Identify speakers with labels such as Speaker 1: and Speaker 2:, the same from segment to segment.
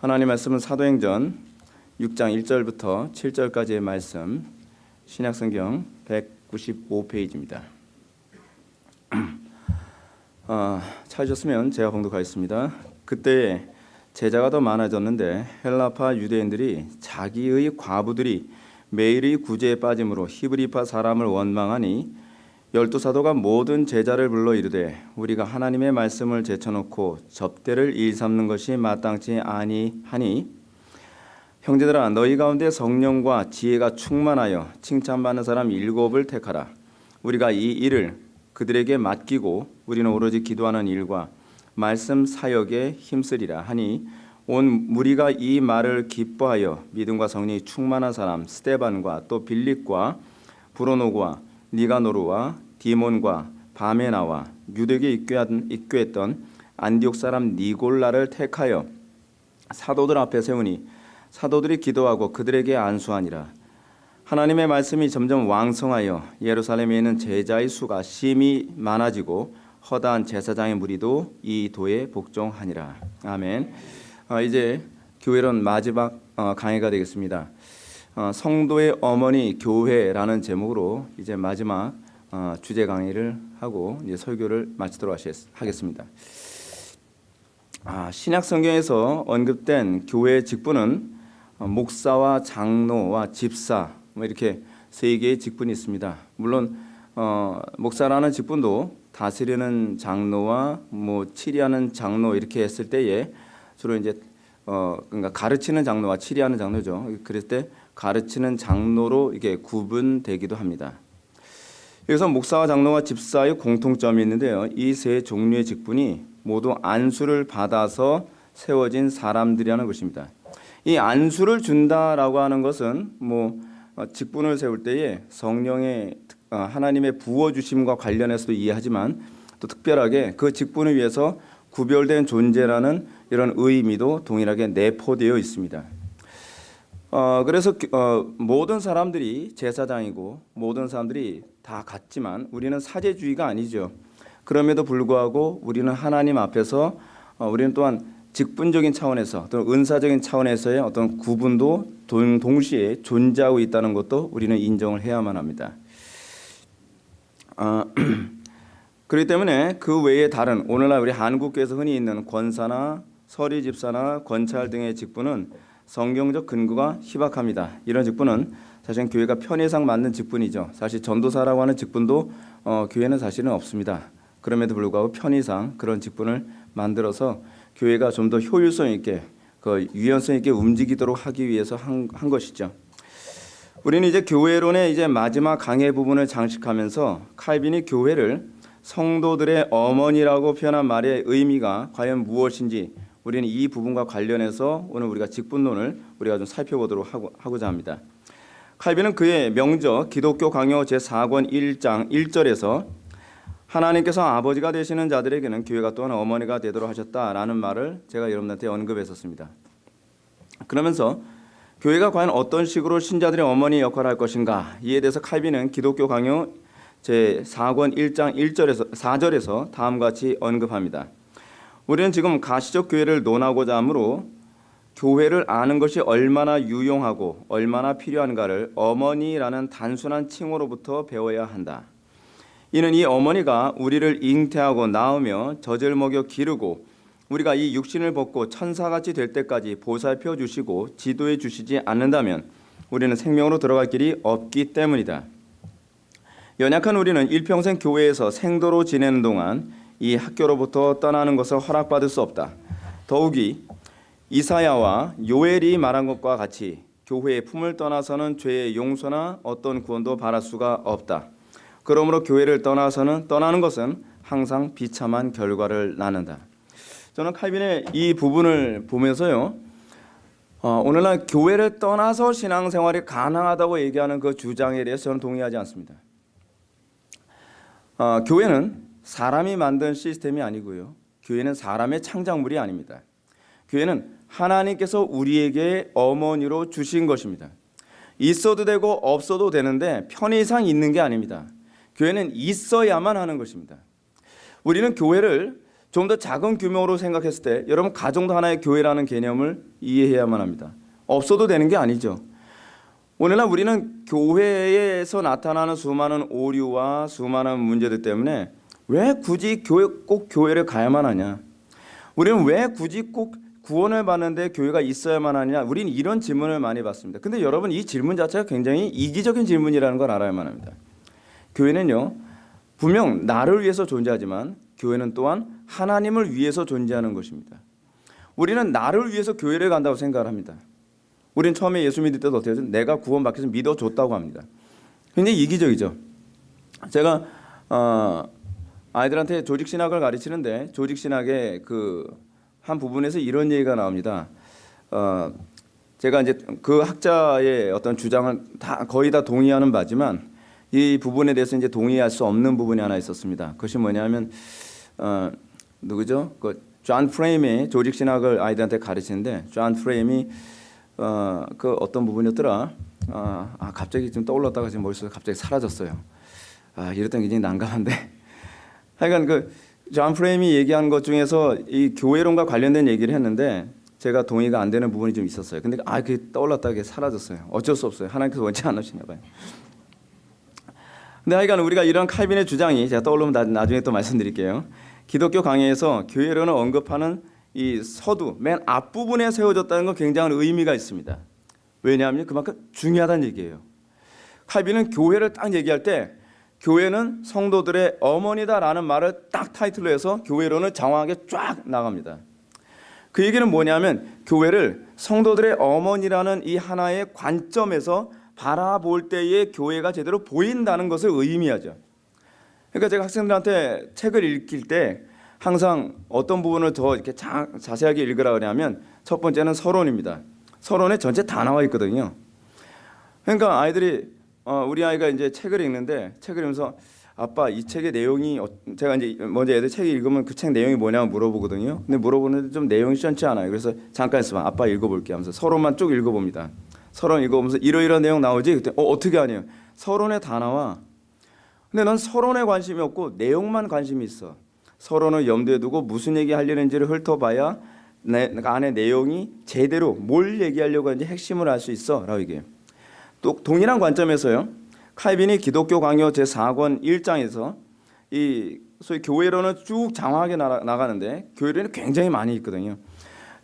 Speaker 1: 하나님 말씀은 사도행전 6장 1절부터 7절까지의 말씀 신약성경 195페이지입니다. 아, 찾으셨으면 제가 봉독하겠습니다. 그때 제자가 더 많아졌는데 헬라파 유대인들이 자기의 과부들이 매일의 구제에 빠짐으로 히브리파 사람을 원망하니 열두 사도가 모든 제자를 불러 이르되 우리가 하나님의 말씀을 제쳐놓고 접대를 일삼는 것이 마땅치 아니하니 형제들아 너희 가운데 성령과 지혜가 충만하여 칭찬받는 사람 일곱을 택하라. 우리가 이 일을 그들에게 맡기고 우리는 오로지 기도하는 일과 말씀 사역에 힘쓰리라 하니 온 무리가 이 말을 기뻐하여 믿음과 성령이 충만한 사람 스테반과 또 빌립과 브로노과 니가노르와 디몬과 바메나와 유대교에 입교했던 안디옥 사람 니골라를 택하여 사도들 앞에 세우니 사도들이 기도하고 그들에게 안수하니라 하나님의 말씀이 점점 왕성하여 예루살렘에 있는 제자의 수가 심히 많아지고 허다한 제사장의 무리도 이 도에 복종하니라 아멘. 어, 이제 교회론 마지막 어, 강의가 되겠습니다. 어, 성도의 어머니 교회라는 제목으로 이제 마지막 어, 주제 강의를 하고 이제 설교를 마치도록 하겠습니다. 아, 신약 성경에서 언급된 교회의 직분은 어, 목사와 장로와 집사 뭐 이렇게 세 개의 직분이 있습니다. 물론 어, 목사라는 직분도 다스리는 장로와 뭐 치리하는 장로 이렇게 했을 때에 주로 이제 어 그러니까 가르치는 장로와 치리하는 장로죠. 그럴 때 가르치는 장로로 이게 구분되기도 합니다. 여기서 목사와 장로와 집사의 공통점이 있는데요. 이 세 종류의 직분이 모두 안수를 받아서 세워진 사람들이라는 것입니다. 이 안수를 준다라고 하는 것은 뭐 어, 직분을 세울 때에 성령의 어, 하나님의 부어 주심과 관련해서도 이해하지만 또 특별하게 그 직분을 위해서 구별된 존재라는 이런 의미도 동일하게 내포되어 있습니다. 어, 그래서 어, 모든 사람들이 제사장이고 모든 사람들이 다 같지만 우리는 사제주의가 아니죠. 그럼에도 불구하고 우리는 하나님 앞에서 어, 우리는 또한 직분적인 차원에서 또는 은사적인 차원에서의 어떤 구분도 동, 동시에 존재하고 있다는 것도 우리는 인정을 해야만 합니다. 어, 그렇기 때문에 그 외에 다른 오늘날 우리 한국교회에서 흔히 있는 권사나 서리 집사나 권찰 등의 직분은 성경적 근거가 희박합니다. 이런 직분은 사실 교회가 편의상 맞는 직분이죠. 사실 전도사라고 하는 직분도 어, 교회는 사실은 없습니다. 그럼에도 불구하고 편의상 그런 직분을 만들어서 교회가 좀 더 효율성 있게 그 유연성 있게 움직이도록 하기 위해서 한, 한 것이죠. 우리는 이제 교회론의 이제 마지막 강의 부분을 장식하면서 칼빈이 교회를 성도들의 어머니라고 표현한 말의 의미가 과연 무엇인지 우리는 이 부분과 관련해서 오늘 우리가 직분론을 우리가 좀 살펴보도록 하고, 하고 자 합니다. 칼빈은 그의 명저 기독교 강요 제4권 1장 1절에서 하나님께서 아버지가 되시는 자들에게는 교회가 또한 어머니가 되도록 하셨다라는 말을 제가 여러분한테 언급했었습니다. 그러면서 교회가 과연 어떤 식으로 신자들의 어머니 역할을 할 것인가 이에 대해서 칼빈은 기독교 강요 제4권 1장 1절에서 4절에서 다음과 같이 언급합니다. 우리는 지금 가시적 교회를 논하고자 하므로 교회를 아는 것이 얼마나 유용하고 얼마나 필요한가를 어머니라는 단순한 칭호로부터 배워야 한다. 이는 이 어머니가 우리를 잉태하고 낳으며 젖을 먹여 기르고 우리가 이 육신을 벗고 천사같이 될 때까지 보살펴 주시고 지도해 주시지 않는다면 우리는 생명으로 들어갈 길이 없기 때문이다. 연약한 우리는 일평생 교회에서 생도로 지내는 동안 이 학교로부터 떠나는 것을 허락받을 수 없다. 더욱이 이사야와 요엘이 말한 것과 같이 교회의 품을 떠나서는 죄의 용서나 어떤 구원도 바랄 수가 없다. 그러므로 교회를 떠나서는 떠나는 것은 항상 비참한 결과를 낳는다. 저는 칼빈의 이 부분을 보면서요. 어, 오늘날 교회를 떠나서 신앙생활이 가능하다고 얘기하는 그 주장에 대해서 저는 동의하지 않습니다. 어, 교회는 사람이 만든 시스템이 아니고요. 교회는 사람의 창작물이 아닙니다. 교회는 하나님께서 우리에게 어머니로 주신 것입니다. 있어도 되고 없어도 되는데 편의상 있는 게 아닙니다. 교회는 있어야만 하는 것입니다. 우리는 교회를 좀 더 작은 규모로 생각했을 때 여러분 가정도 하나의 교회라는 개념을 이해해야만 합니다. 없어도 되는 게 아니죠. 오늘날 우리는 교회에서 나타나는 수많은 오류와 수많은 문제들 때문에 왜 굳이 교회 꼭 교회를 가야만 하냐? 우리는 왜 굳이 꼭 구원을 받는데 교회가 있어야만 하냐? 우리는 이런 질문을 많이 받습니다. 근데 여러분 이 질문 자체가 굉장히 이기적인 질문이라는 걸 알아야만 합니다. 교회는요. 분명 나를 위해서 존재하지만 교회는 또한 하나님을 위해서 존재하는 것입니다. 우리는 나를 위해서 교회를 간다고 생각을 합니다. 우리는 처음에 예수 믿을 때도 어떻게 해요? 내가 구원받기 위해서 믿어줬다고 합니다. 굉장히 이기적이죠. 제가 어, 아이들한테 조직 신학을 가르치는데 조직 신학의 그 한 부분에서 이런 얘기가 나옵니다. 어, 제가 이제 그 학자의 어떤 주장을 다 거의 다 동의하는 바지만 이 부분에 대해서 이제 동의할 수 없는 부분이 하나 있었습니다. 그것이 뭐냐면 어, 누구죠? 그 존 프레임이 조직 신학을 아이들한테 가르치는데 존 프레임이 어, 그 어떤 부분이었더라? 아, 아 갑자기 좀 떠올랐다가 지금 머릿속에 갑자기 사라졌어요. 아 이랬던 게 굉장히 난감한데. 하여간 그 존 프레임이 얘기한 것 중에서 이 교회론과 관련된 얘기를 했는데 제가 동의가 안 되는 부분이 좀 있었어요. 근데 아 그게 떠올랐다가 그게 사라졌어요. 어쩔 수 없어요. 하나님께서 원치 않으시나 봐요. 근데 하여간 우리가 이런 칼빈의 주장이 제가 떠오르면 나, 나중에 또 말씀드릴게요. 기독교 강요에서 교회론을 언급하는 이 서두 맨 앞부분에 세워졌다는 건 굉장한 의미가 있습니다. 왜냐하면 그만큼 중요하다는 얘기예요. 칼빈은 교회를 딱 얘기할 때 교회는 성도들의 어머니다라는 말을 딱 타이틀로 해서 교회론을 장황하게 쫙 나갑니다. 그 얘기는 뭐냐면 교회를 성도들의 어머니라는 이 하나의 관점에서 바라볼 때의 교회가 제대로 보인다는 것을 의미하죠. 그러니까 제가 학생들한테 책을 읽힐 때 항상 어떤 부분을 더 이렇게 자, 자세하게 읽으라 그러냐면 첫 번째는 서론입니다. 서론에 전체 다 나와 있거든요. 그러니까 아이들이 어, 우리 아이가 이제 책을 읽는데 책을 읽으면서 아빠 이 책의 내용이 어, 제가 이제 먼저 애들 책 읽으면 그 책 내용이 뭐냐고 물어보거든요. 근데 물어보는데 좀 내용이 시원치 않아요. 그래서 잠깐 있어봐. 아빠 읽어볼게 하면서 서론만 쭉 읽어봅니다. 서론 읽어보면서 이러이러한 내용 나오지? 그때 어, 어떻게 하냐? 서론에 다 나와. 근데 난 서론에 관심이 없고 내용만 관심이 있어. 서론을 염두에 두고 무슨 얘기 하려는지를 훑어봐야 내 안에 내용이 제대로 뭘 얘기하려고 하는지 핵심을 알 수 있어 라고 얘기해요. 또 동일한 관점에서요. 칼빈이 기독교 강요 제 4권 1장에서 이 소위 교회론은 쭉 장황하게 나가는데 교회론이 굉장히 많이 있거든요.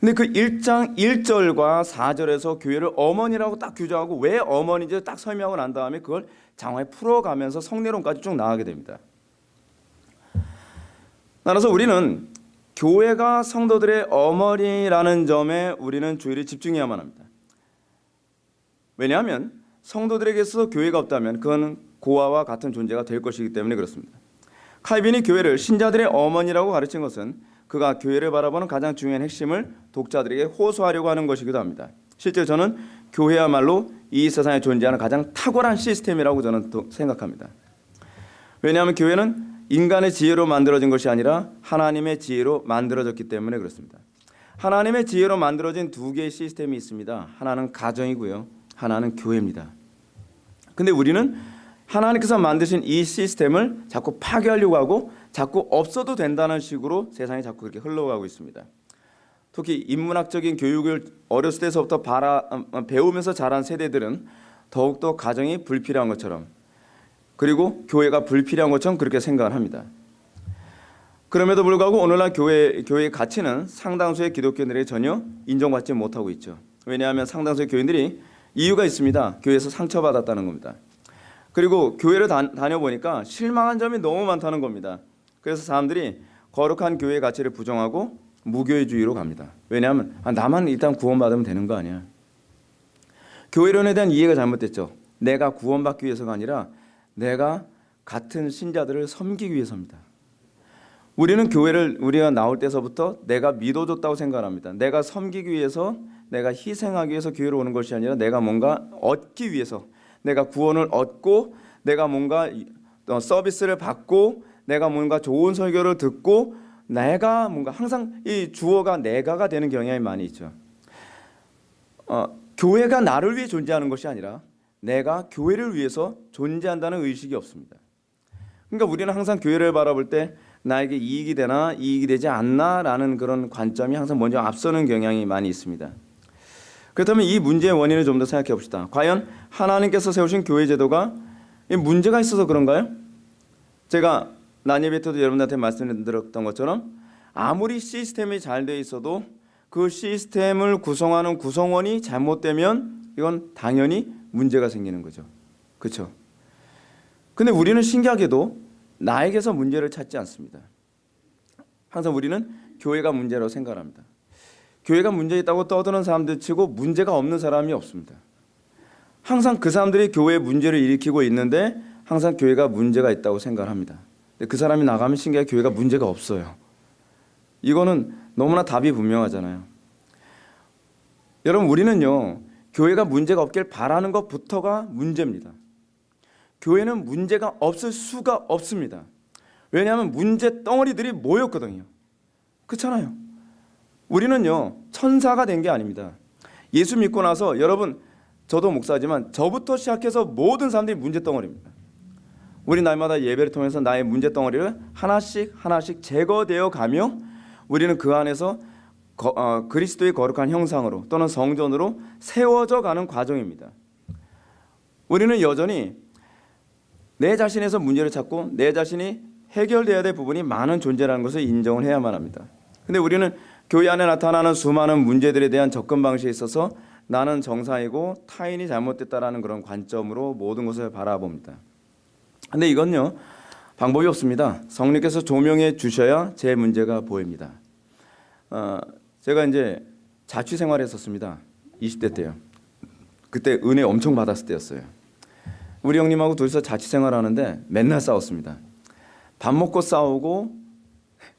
Speaker 1: 근데 그 1장 1절과 4절에서 교회를 어머니라고 딱 규정하고 왜 어머니인지 딱 설명을 한 다음에 그걸 장황히 풀어가면서 성내론까지 쭉 나가게 됩니다. 따라서 우리는 교회가 성도들의 어머니라는 점에 우리는 주의를 집중해야만 합니다. 왜냐하면 성도들에게서 교회가 없다면 그건 고아와 같은 존재가 될 것이기 때문에 그렇습니다. 칼빈이 교회를 신자들의 어머니라고 가르친 것은 그가 교회를 바라보는 가장 중요한 핵심을 독자들에게 호소하려고 하는 것이기도 합니다. 실제 저는 교회야말로 이 세상에 존재하는 가장 탁월한 시스템이라고 저는 생각합니다. 왜냐하면 교회는 인간의 지혜로 만들어진 것이 아니라 하나님의 지혜로 만들어졌기 때문에 그렇습니다. 하나님의 지혜로 만들어진 두 개의 시스템이 있습니다. 하나는 가정이고요. 하나는 교회입니다. 근데 우리는 하나님께서 만드신 이 시스템을 자꾸 파괴하려고 하고 자꾸 없어도 된다는 식으로 세상이 자꾸 그렇게 흘러가고 있습니다. 특히 인문학적인 교육을 어렸을 때서부터 바라, 어, 배우면서 자란 세대들은 더욱더 가정이 불필요한 것처럼 그리고 교회가 불필요한 것처럼 그렇게 생각을 합니다. 그럼에도 불구하고 오늘날 교회 교회의 가치는 상당수의 기독교인들이 전혀 인정받지 못하고 있죠. 왜냐하면 상당수의 교인들이 이유가 있습니다. 교회에서 상처받았다는 겁니다. 그리고 교회를 다, 다녀보니까 실망한 점이 너무 많다는 겁니다. 그래서 사람들이 거룩한 교회의 가치를 부정하고 무교회주의로 갑니다. 왜냐하면 아, 나만 일단 구원받으면 되는 거 아니야. 교회론에 대한 이해가 잘못됐죠. 내가 구원받기 위해서가 아니라 내가 같은 신자들을 섬기기 위해서입니다. 우리는 교회를 우리가 나올 때서부터 내가 믿어줬다고 생각합니다. 내가 섬기기 위해서 내가 희생하기 위해서 교회로 오는 것이 아니라 내가 뭔가 얻기 위해서 내가 구원을 얻고 내가 뭔가 어, 서비스를 받고 내가 뭔가 좋은 설교를 듣고 내가 뭔가 항상 이 주어가 내가가 되는 경향이 많이 있죠. 어, 교회가 나를 위해 존재하는 것이 아니라 내가 교회를 위해서 존재한다는 의식이 없습니다. 그러니까 우리는 항상 교회를 바라볼 때 나에게 이익이 되나 이익이 되지 않나라는 그런 관점이 항상 먼저 앞서는 경향이 많이 있습니다. 그렇다면 이 문제의 원인을 좀 더 생각해 봅시다. 과연 하나님께서 세우신 교회 제도가 이 문제가 있어서 그런가요? 제가 난예배 때도 여러분들한테 말씀드렸던 것처럼 아무리 시스템이 잘 돼 있어도 그 시스템을 구성하는 구성원이 잘못되면 이건 당연히 문제가 생기는 거죠. 그렇죠? 근데 우리는 신기하게도 나에게서 문제를 찾지 않습니다. 항상 우리는 교회가 문제라고 생각합니다. 교회가 문제 있다고 떠드는 사람들 치고 문제가 없는 사람이 없습니다. 항상 그 사람들이 교회에 문제를 일으키고 있는데 항상 교회가 문제가 있다고 생각합니다. 근데 그 사람이 나가면 신기하게 교회가 문제가 없어요. 이거는 너무나 답이 분명하잖아요. 여러분 우리는요 교회가 문제가 없길 바라는 것부터가 문제입니다. 교회는 문제가 없을 수가 없습니다. 왜냐하면 문제 덩어리들이 모였거든요. 그렇잖아요. 우리는요 천사가 된 게 아닙니다. 예수 믿고 나서 여러분 저도 목사지만 저부터 시작해서 모든 사람들이 문제 덩어리입니다. 우리 날마다 예배를 통해서 나의 문제 덩어리를 하나씩 하나씩 제거되어 가며 우리는 그 안에서 거, 어, 그리스도의 거룩한 형상으로 또는 성전으로 세워져 가는 과정입니다. 우리는 여전히 내 자신에서 문제를 찾고 내 자신이 해결돼야 될 부분이 많은 존재라는 것을 인정을 해야만 합니다. 근데 우리는 교회 안에 나타나는 수많은 문제들에 대한 접근 방식에 있어서 나는 정상이고 타인이 잘못됐다라는 그런 관점으로 모든 것을 바라봅니다. 근데 이건요 방법이 없습니다. 성령께서 조명해 주셔야 제 문제가 보입니다. 어, 제가 이제 자취 생활했었습니다. 20대 때요. 그때 은혜 엄청 받았을 때였어요. 우리 형님하고 둘이서 자취 생활하는데 맨날 싸웠습니다. 밥 먹고 싸우고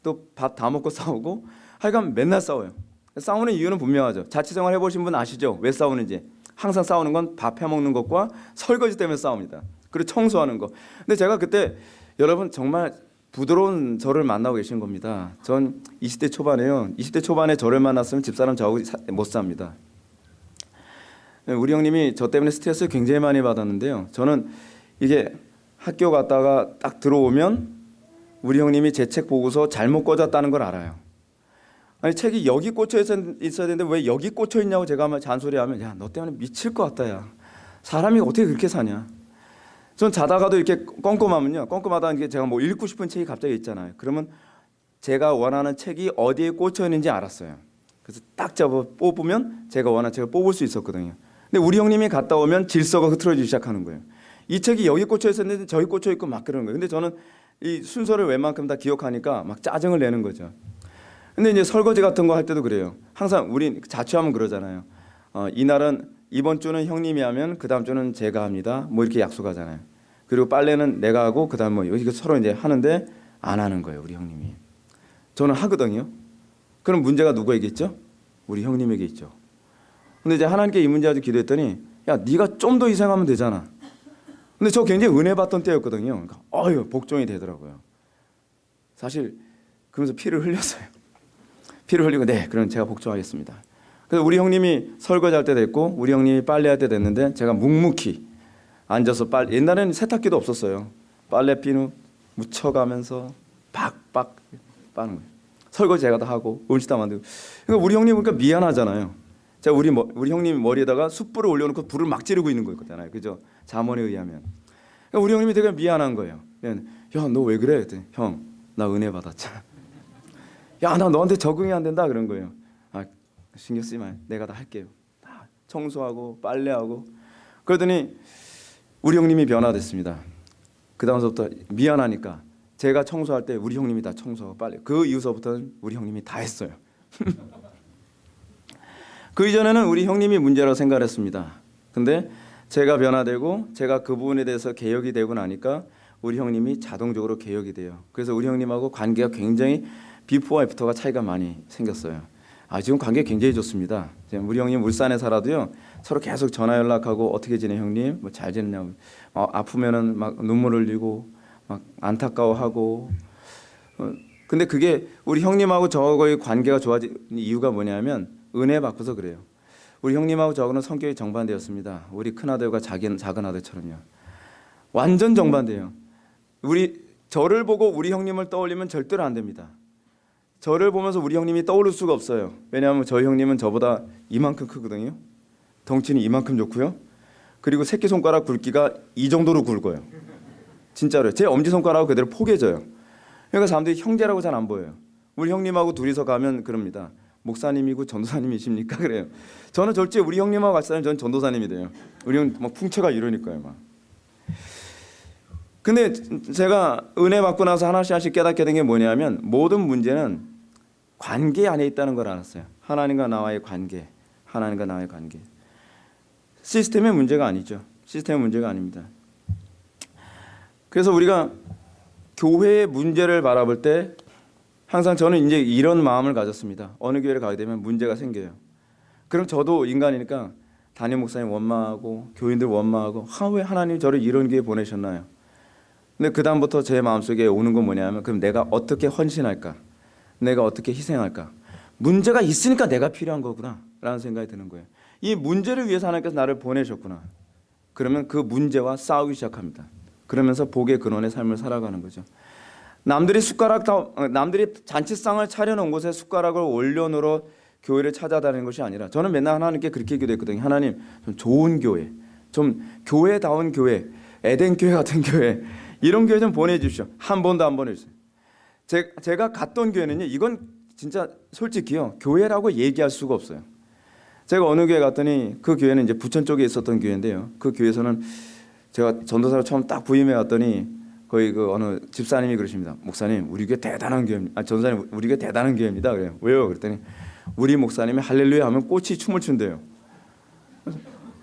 Speaker 1: 또 밥 다 먹고 싸우고 하여간 맨날 싸워요. 싸우는 이유는 분명하죠. 자취 생활 해보신 분 아시죠? 왜 싸우는지. 항상 싸우는 건 밥 해먹는 것과 설거지 때문에 싸웁니다. 그리고 청소하는 거. 근데 제가 그때 여러분 정말 부드러운 저를 만나고 계신 겁니다. 전 20대 초반에요. 20대 초반에 저를 만났으면 집사람 저하고 사- 못 삽니다. 우리 형님이 저 때문에 스트레스 굉장히 많이 받았는데요. 저는 이게 학교 갔다가 딱 들어오면 우리 형님이 제 책 보고서 잘못 꽂았다는 걸 알아요. 아니 책이 여기 꽂혀 있어야 되는데 왜 여기 꽂혀 있냐고 제가 막 잔소리하면 야 너 때문에 미칠 것 같다 야. 사람이 어떻게 그렇게 사냐? 전 자다가도 이렇게 껌껌하면요. 껌껌하다 이게 제가 뭐 읽고 싶은 책이 갑자기 있잖아요. 그러면 제가 원하는 책이 어디에 꽂혀 있는지 알았어요. 그래서 딱 잡아 뽑으면 제가 원하는 책을 뽑을 수 있었거든요. 근데 우리 형님이 갔다 오면 질서가 흐트러지기 시작하는 거예요. 이 책이 여기 꽂혀 있었는데 저기 꽂혀 있고 막 그러는 거예요. 근데 저는 이 순서를 웬만큼 다 기억하니까 막 짜증을 내는 거죠 근데 이제 설거지 같은 거 할 때도 그래요. 항상 우리 자취하면 그러잖아요. 어, 이날은 이번 주는 형님이 하면 그 다음 주는 제가 합니다. 뭐 이렇게 약속하잖아요. 그리고 빨래는 내가 하고 그 다음 뭐 이거 서로 이제 하는데 안 하는 거예요. 우리 형님이. 저는 하거든요. 그럼 문제가 누구에게 있죠? 우리 형님에게 있죠. 근데 이제 하나님께 이 문제 가지고 기도했더니 야 네가 좀 더 희생하면 되잖아. 근데 저 굉장히 은혜 받던 때였거든요. 그러니까 어유 복종이 되더라고요. 사실 그러면서 피를 흘렸어요. 피를 흘리고 네, 그럼 제가 복종하겠습니다. 그래서 우리 형님이 설거지할 때 됐고 우리 형님이 빨래할 때 됐는데 제가 묵묵히 앉아서 빨 옛날에는 세탁기도 없었어요. 빨래 비누 묻혀가면서 박박 빠는 거예요. 설거지 제가 다 하고 음식 다 만들고. 그러니까 우리 형님 보니까 미안하잖아요. 제가 우리 머, 우리 형님 머리에다가 숯불을 올려놓고 불을 막 지르고 있는 거잖아요. 그죠? 자문에 의하면. 그러니까 우리 형님이 되게 미안한 거예요. 야, 너 왜 그래? 형, 나 은혜 받았잖아. 야, 나 너한테 적응이 안 된다 그런 거예요. 아, 신경 쓰지 마. 내가 다 할게요. 다 청소하고 빨래하고. 그러더니 우리 형님이 변화됐습니다. 그 다음서부터 미안하니까 제가 청소할 때 우리 형님이 다 청소하고 빨래. 그 이후서부터는 우리 형님이 다 했어요. 그 이전에는 우리 형님이 문제라고 생각했습니다. 근데 제가 변화되고 제가 그 부분에 대해서 개혁이 되고 나니까 우리 형님이 자동적으로 개혁이 돼요. 그래서 우리 형님하고 관계가 굉장히 비포와 애프터가 차이가 많이 생겼어요. 아 지금 관계 굉장히 좋습니다. 우리 형님 울산에 살아도요 서로 계속 전화 연락하고 어떻게 지내 형님 뭐 잘 지내냐고 어, 아프면은 막 눈물 흘리고 막 안타까워하고 어, 근데 그게 우리 형님하고 저하고의 관계가 좋아진 이유가 뭐냐면 은혜 받고서 그래요. 우리 형님하고 저하고는 성격이 정반대였습니다. 우리 큰 아들과 작은 작은 아들처럼요. 완전 정반대예요. 우리 저를 보고 우리 형님을 떠올리면 절대로 안 됩니다. 저를 보면서 우리 형님이 떠오를 수가 없어요. 왜냐하면 저희 형님은 저보다 이만큼 크거든요. 덩치는 이만큼 좋고요. 그리고 새끼 손가락 굵기가 이 정도로 굵어요. 진짜로요. 제 엄지 손가락 그대로 포개져요. 그러니까 사람들이 형제라고 잘 안 보여요. 우리 형님하고 둘이서 가면 그럽니다. 목사님이고 전도사님이십니까? 그래요. 저는 절대 우리 형님하고 같이 저는 전도사님이 돼요. 우리 형막 풍채가 이러니까요, 막. 근데 제가 은혜 받고 나서 하나씩 하나씩 깨닫게 된 게 뭐냐면 모든 문제는 관계 안에 있다는 걸 알았어요. 하나님과 나와의 관계, 하나님과 나와의 관계. 시스템의 문제가 아니죠. 시스템의 문제가 아닙니다. 그래서 우리가 교회의 문제를 바라볼 때 항상 저는 이제 이런 마음을 가졌습니다. 어느 교회를 가게 되면 문제가 생겨요. 그럼 저도 인간이니까 담임 목사님 원망하고 교인들 원망하고 아, 왜 하나님 저를 이런 교회 보내셨나요? 근데 그 다음부터 제 마음속에 오는 건 뭐냐면 그럼 내가 어떻게 헌신할까? 내가 어떻게 희생할까? 문제가 있으니까 내가 필요한 거구나 라는 생각이 드는 거예요. 이 문제를 위해서 하나님께서 나를 보내셨구나. 그러면 그 문제와 싸우기 시작합니다. 그러면서 복의 근원의 삶을 살아가는 거죠. 남들이 숟가락 다 어, 남들이 잔치상을 차려놓은 곳에 숟가락을 올려놓으러 교회를 찾아다니는 것이 아니라 저는 맨날 하나님께 그렇게 기도했거든요. 하나님 좀 좋은 교회, 좀 교회다운 교회, 에덴 교회 같은 교회 이런 교회 좀 보내주십시오. 한 번도 안 보내주세요. 제, 제가 갔던 교회는요. 이건 진짜 솔직히요. 교회라고 얘기할 수가 없어요. 제가 어느 교회 갔더니 그 교회는 이제 부천 쪽에 있었던 교회인데요. 그 교회에서는 제가 전도사로 처음 딱 부임해 갔더니 거기 그 어느 집사님이 그러십니다. 목사님, 우리 교회 대단한 교회입니다. 아, 전사님, 우리 교회 대단한 교회입니다. 그래요. 왜요? 그랬더니 우리 목사님이 할렐루야 하면 꽃이 춤을 춘대요.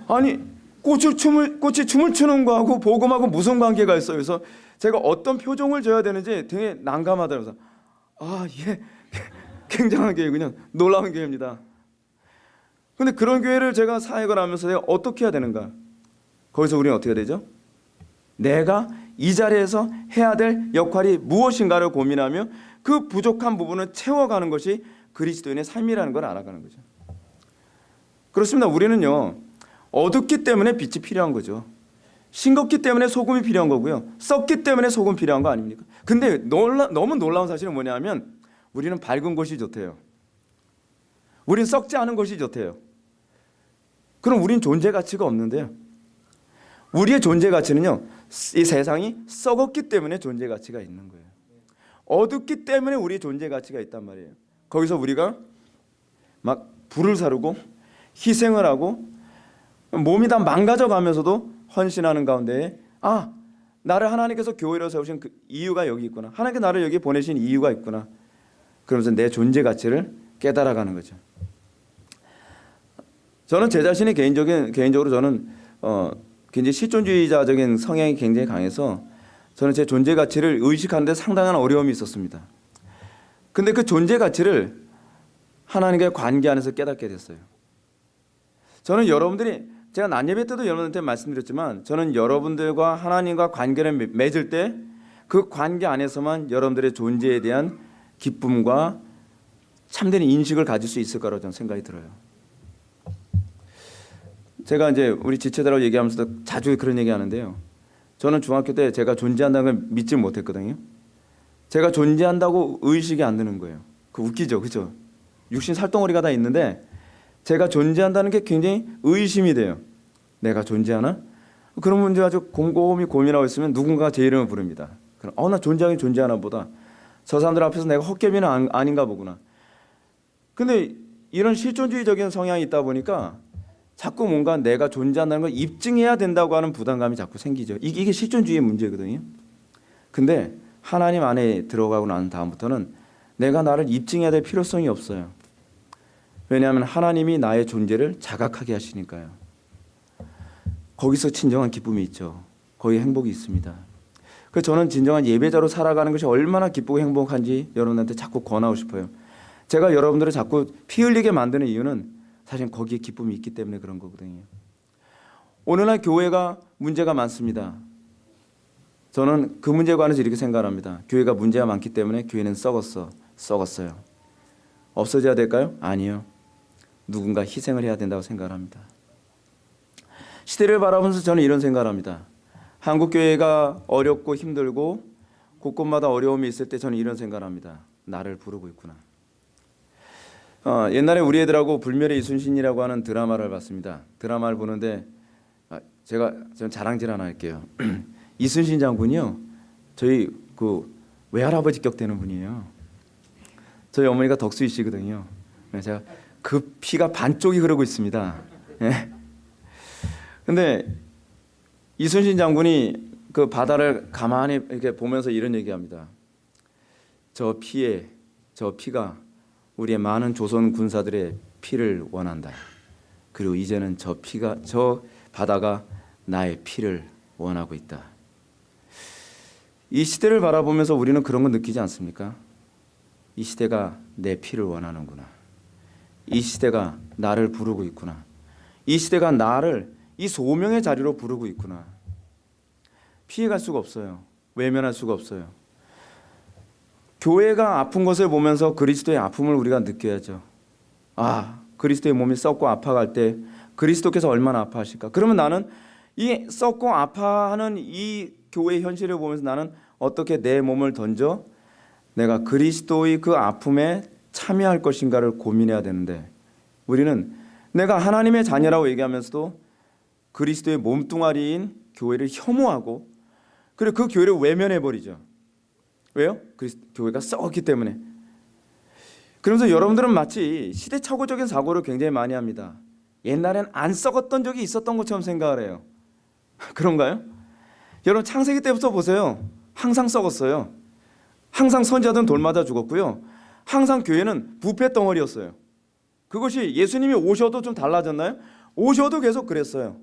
Speaker 1: 아니, 꽃을 춤을 꽃이 춤을 추는 거하고 복음하고 무슨 관계가 있어요? 그래서 제가 어떤 표정을 줘야 되는지 되게 난감하더라고요. 아, 예. 굉장한 교회군요. 놀라운 교회입니다. 근데 그런 교회를 제가 사역을 하면서 내가 어떻게 해야 되는가? 거기서 우리는 어떻게 되죠? 내가 이 자리에서 해야 될 역할이 무엇인가를 고민하며 그 부족한 부분을 채워가는 것이 그리스도인의 삶이라는 걸 알아가는 거죠. 그렇습니다. 우리는요 어둡기 때문에 빛이 필요한 거죠. 싱겁기 때문에 소금이 필요한 거고요. 썩기 때문에 소금 필요한 거 아닙니까? 근데 놀라, 너무 놀라운 사실은 뭐냐면 우리는 밝은 것이 좋대요. 우린 썩지 않은 것이 좋대요. 그럼 우린 존재 가치가 없는데요. 우리의 존재 가치는요. 이 세상이 썩었기 때문에 존재 가치가 있는 거예요. 어둡기 때문에 우리의 존재 가치가 있단 말이에요. 거기서 우리가 막 불을 사르고 희생을 하고 몸이 다 망가져 가면서도 헌신하는 가운데 아 나를 하나님께서 교회로 세우신 그 이유가 여기 있구나. 하나님께 나를 여기 보내신 이유가 있구나. 그러면서 내 존재 가치를 깨달아가는 거죠. 저는 제 자신이 개인적인 개인적으로 저는 어, 굉장히 실존주의자적인 성향이 굉장히 강해서 저는 제 존재 가치를 의식하는데 상당한 어려움이 있었습니다. 근데 그 존재 가치를 하나님과의 관계 안에서 깨닫게 됐어요. 저는 여러분들이 제가 난예배 때도 여러분한테 말씀드렸지만 저는 여러분들과 하나님과 관계를 맺을 때 그 관계 안에서만 여러분들의 존재에 대한 기쁨과 참된 인식을 가질 수 있을 거라고 저는 생각이 들어요. 제가 이제 우리 지체들하고 얘기하면서도 자주 그런 얘기 하는데요. 저는 중학교 때 제가 존재한다는 걸 믿지 못했거든요. 제가 존재한다고 의식이 안 드는 거예요. 그 웃기죠, 그죠? 육신 살덩어리가 다 있는데 제가 존재한다는 게 굉장히 의심이 돼요. 내가 존재하나? 그런 문제 가지고 곰곰이 고민하고 있으면 누군가 제 이름을 부릅니다. 그럼 어나 존재하긴 존재하나 보다. 저 사람들 앞에서 내가 헛개비는 아닌가 보구나. 근데 이런 실존주의적인 성향이 있다 보니까 자꾸 뭔가 내가 존재한다는 걸 입증해야 된다고 하는 부담감이 자꾸 생기죠. 이게, 이게 실존주의의 문제거든요. 근데 하나님 안에 들어가고 난 다음부터는 내가 나를 입증해야 될 필요성이 없어요. 왜냐하면 하나님이 나의 존재를 자각하게 하시니까요. 거기서 진정한 기쁨이 있죠. 거기 행복이 있습니다. 그래서 저는 진정한 예배자로 살아가는 것이 얼마나 기쁘고 행복한지 여러분한테 자꾸 권하고 싶어요. 제가 여러분들을 자꾸 피 흘리게 만드는 이유는 사실 거기에 기쁨이 있기 때문에 그런 거거든요. 오늘날 교회가 문제가 많습니다. 저는 그 문제에 관해서 이렇게 생각합니다. 교회가 문제가 많기 때문에 교회는 썩었어. 썩었어요. 없어져야 될까요? 아니요. 누군가 희생을 해야 된다고 생각합니다. 시대를 바라보면서 저는 이런 생각을 합니다. 한국 교회가 어렵고 힘들고 곳곳마다 어려움이 있을 때 저는 이런 생각을 합니다. 나를 부르고 있구나. 어, 옛날에 우리 애들하고 불멸의 이순신이라고 하는 드라마를 봤습니다. 드라마를 보는데 아, 제가 좀 자랑질 하나 할게요. 이순신 장군이요. 저희 그 외할아버지 격 되는 분이에요. 저희 어머니가 덕수이시거든요. 제가 그 피가 반쪽이 흐르고 있습니다. 예. 근데 이순신 장군이 그 바다를 가만히 이렇게 보면서 이런 얘기합니다. 저 피에 저 피가 우리의 많은 조선 군사들의 피를 원한다. 그리고 이제는 저 피가 저 바다가 나의 피를 원하고 있다. 이 시대를 바라보면서 우리는 그런 거 느끼지 않습니까? 이 시대가 내 피를 원하는구나. 이 시대가 나를 부르고 있구나. 이 시대가 나를 이 소명의 자리로 부르고 있구나. 피해갈 수가 없어요. 외면할 수가 없어요. 교회가 아픈 것을 보면서 그리스도의 아픔을 우리가 느껴야죠. 아, 그리스도의 몸이 썩고 아파갈 때 그리스도께서 얼마나 아파하실까? 그러면 나는 이 썩고 아파하는 이 교회의 현실을 보면서 나는 어떻게 내 몸을 던져 내가 그리스도의 그 아픔에 참여할 것인가를 고민해야 되는데 우리는 내가 하나님의 자녀라고 얘기하면서도 그리스도의 몸뚱아리인 교회를 혐오하고 그리고 그 교회를 외면해 버리죠. 왜요? 그리스 교회가 썩었기 때문에. 그러면서 여러분들은 마치 시대착오적인 사고를 굉장히 많이 합니다. 옛날엔 안 썩었던 적이 있었던 것처럼 생각을 해요. 그런가요? 여러분 창세기 때부터 보세요. 항상 썩었어요. 항상 선지자들은 돌 맞아 죽었고요. 항상 교회는 부패 덩어리였어요. 그것이 예수님이 오셔도 좀 달라졌나요? 오셔도 계속 그랬어요.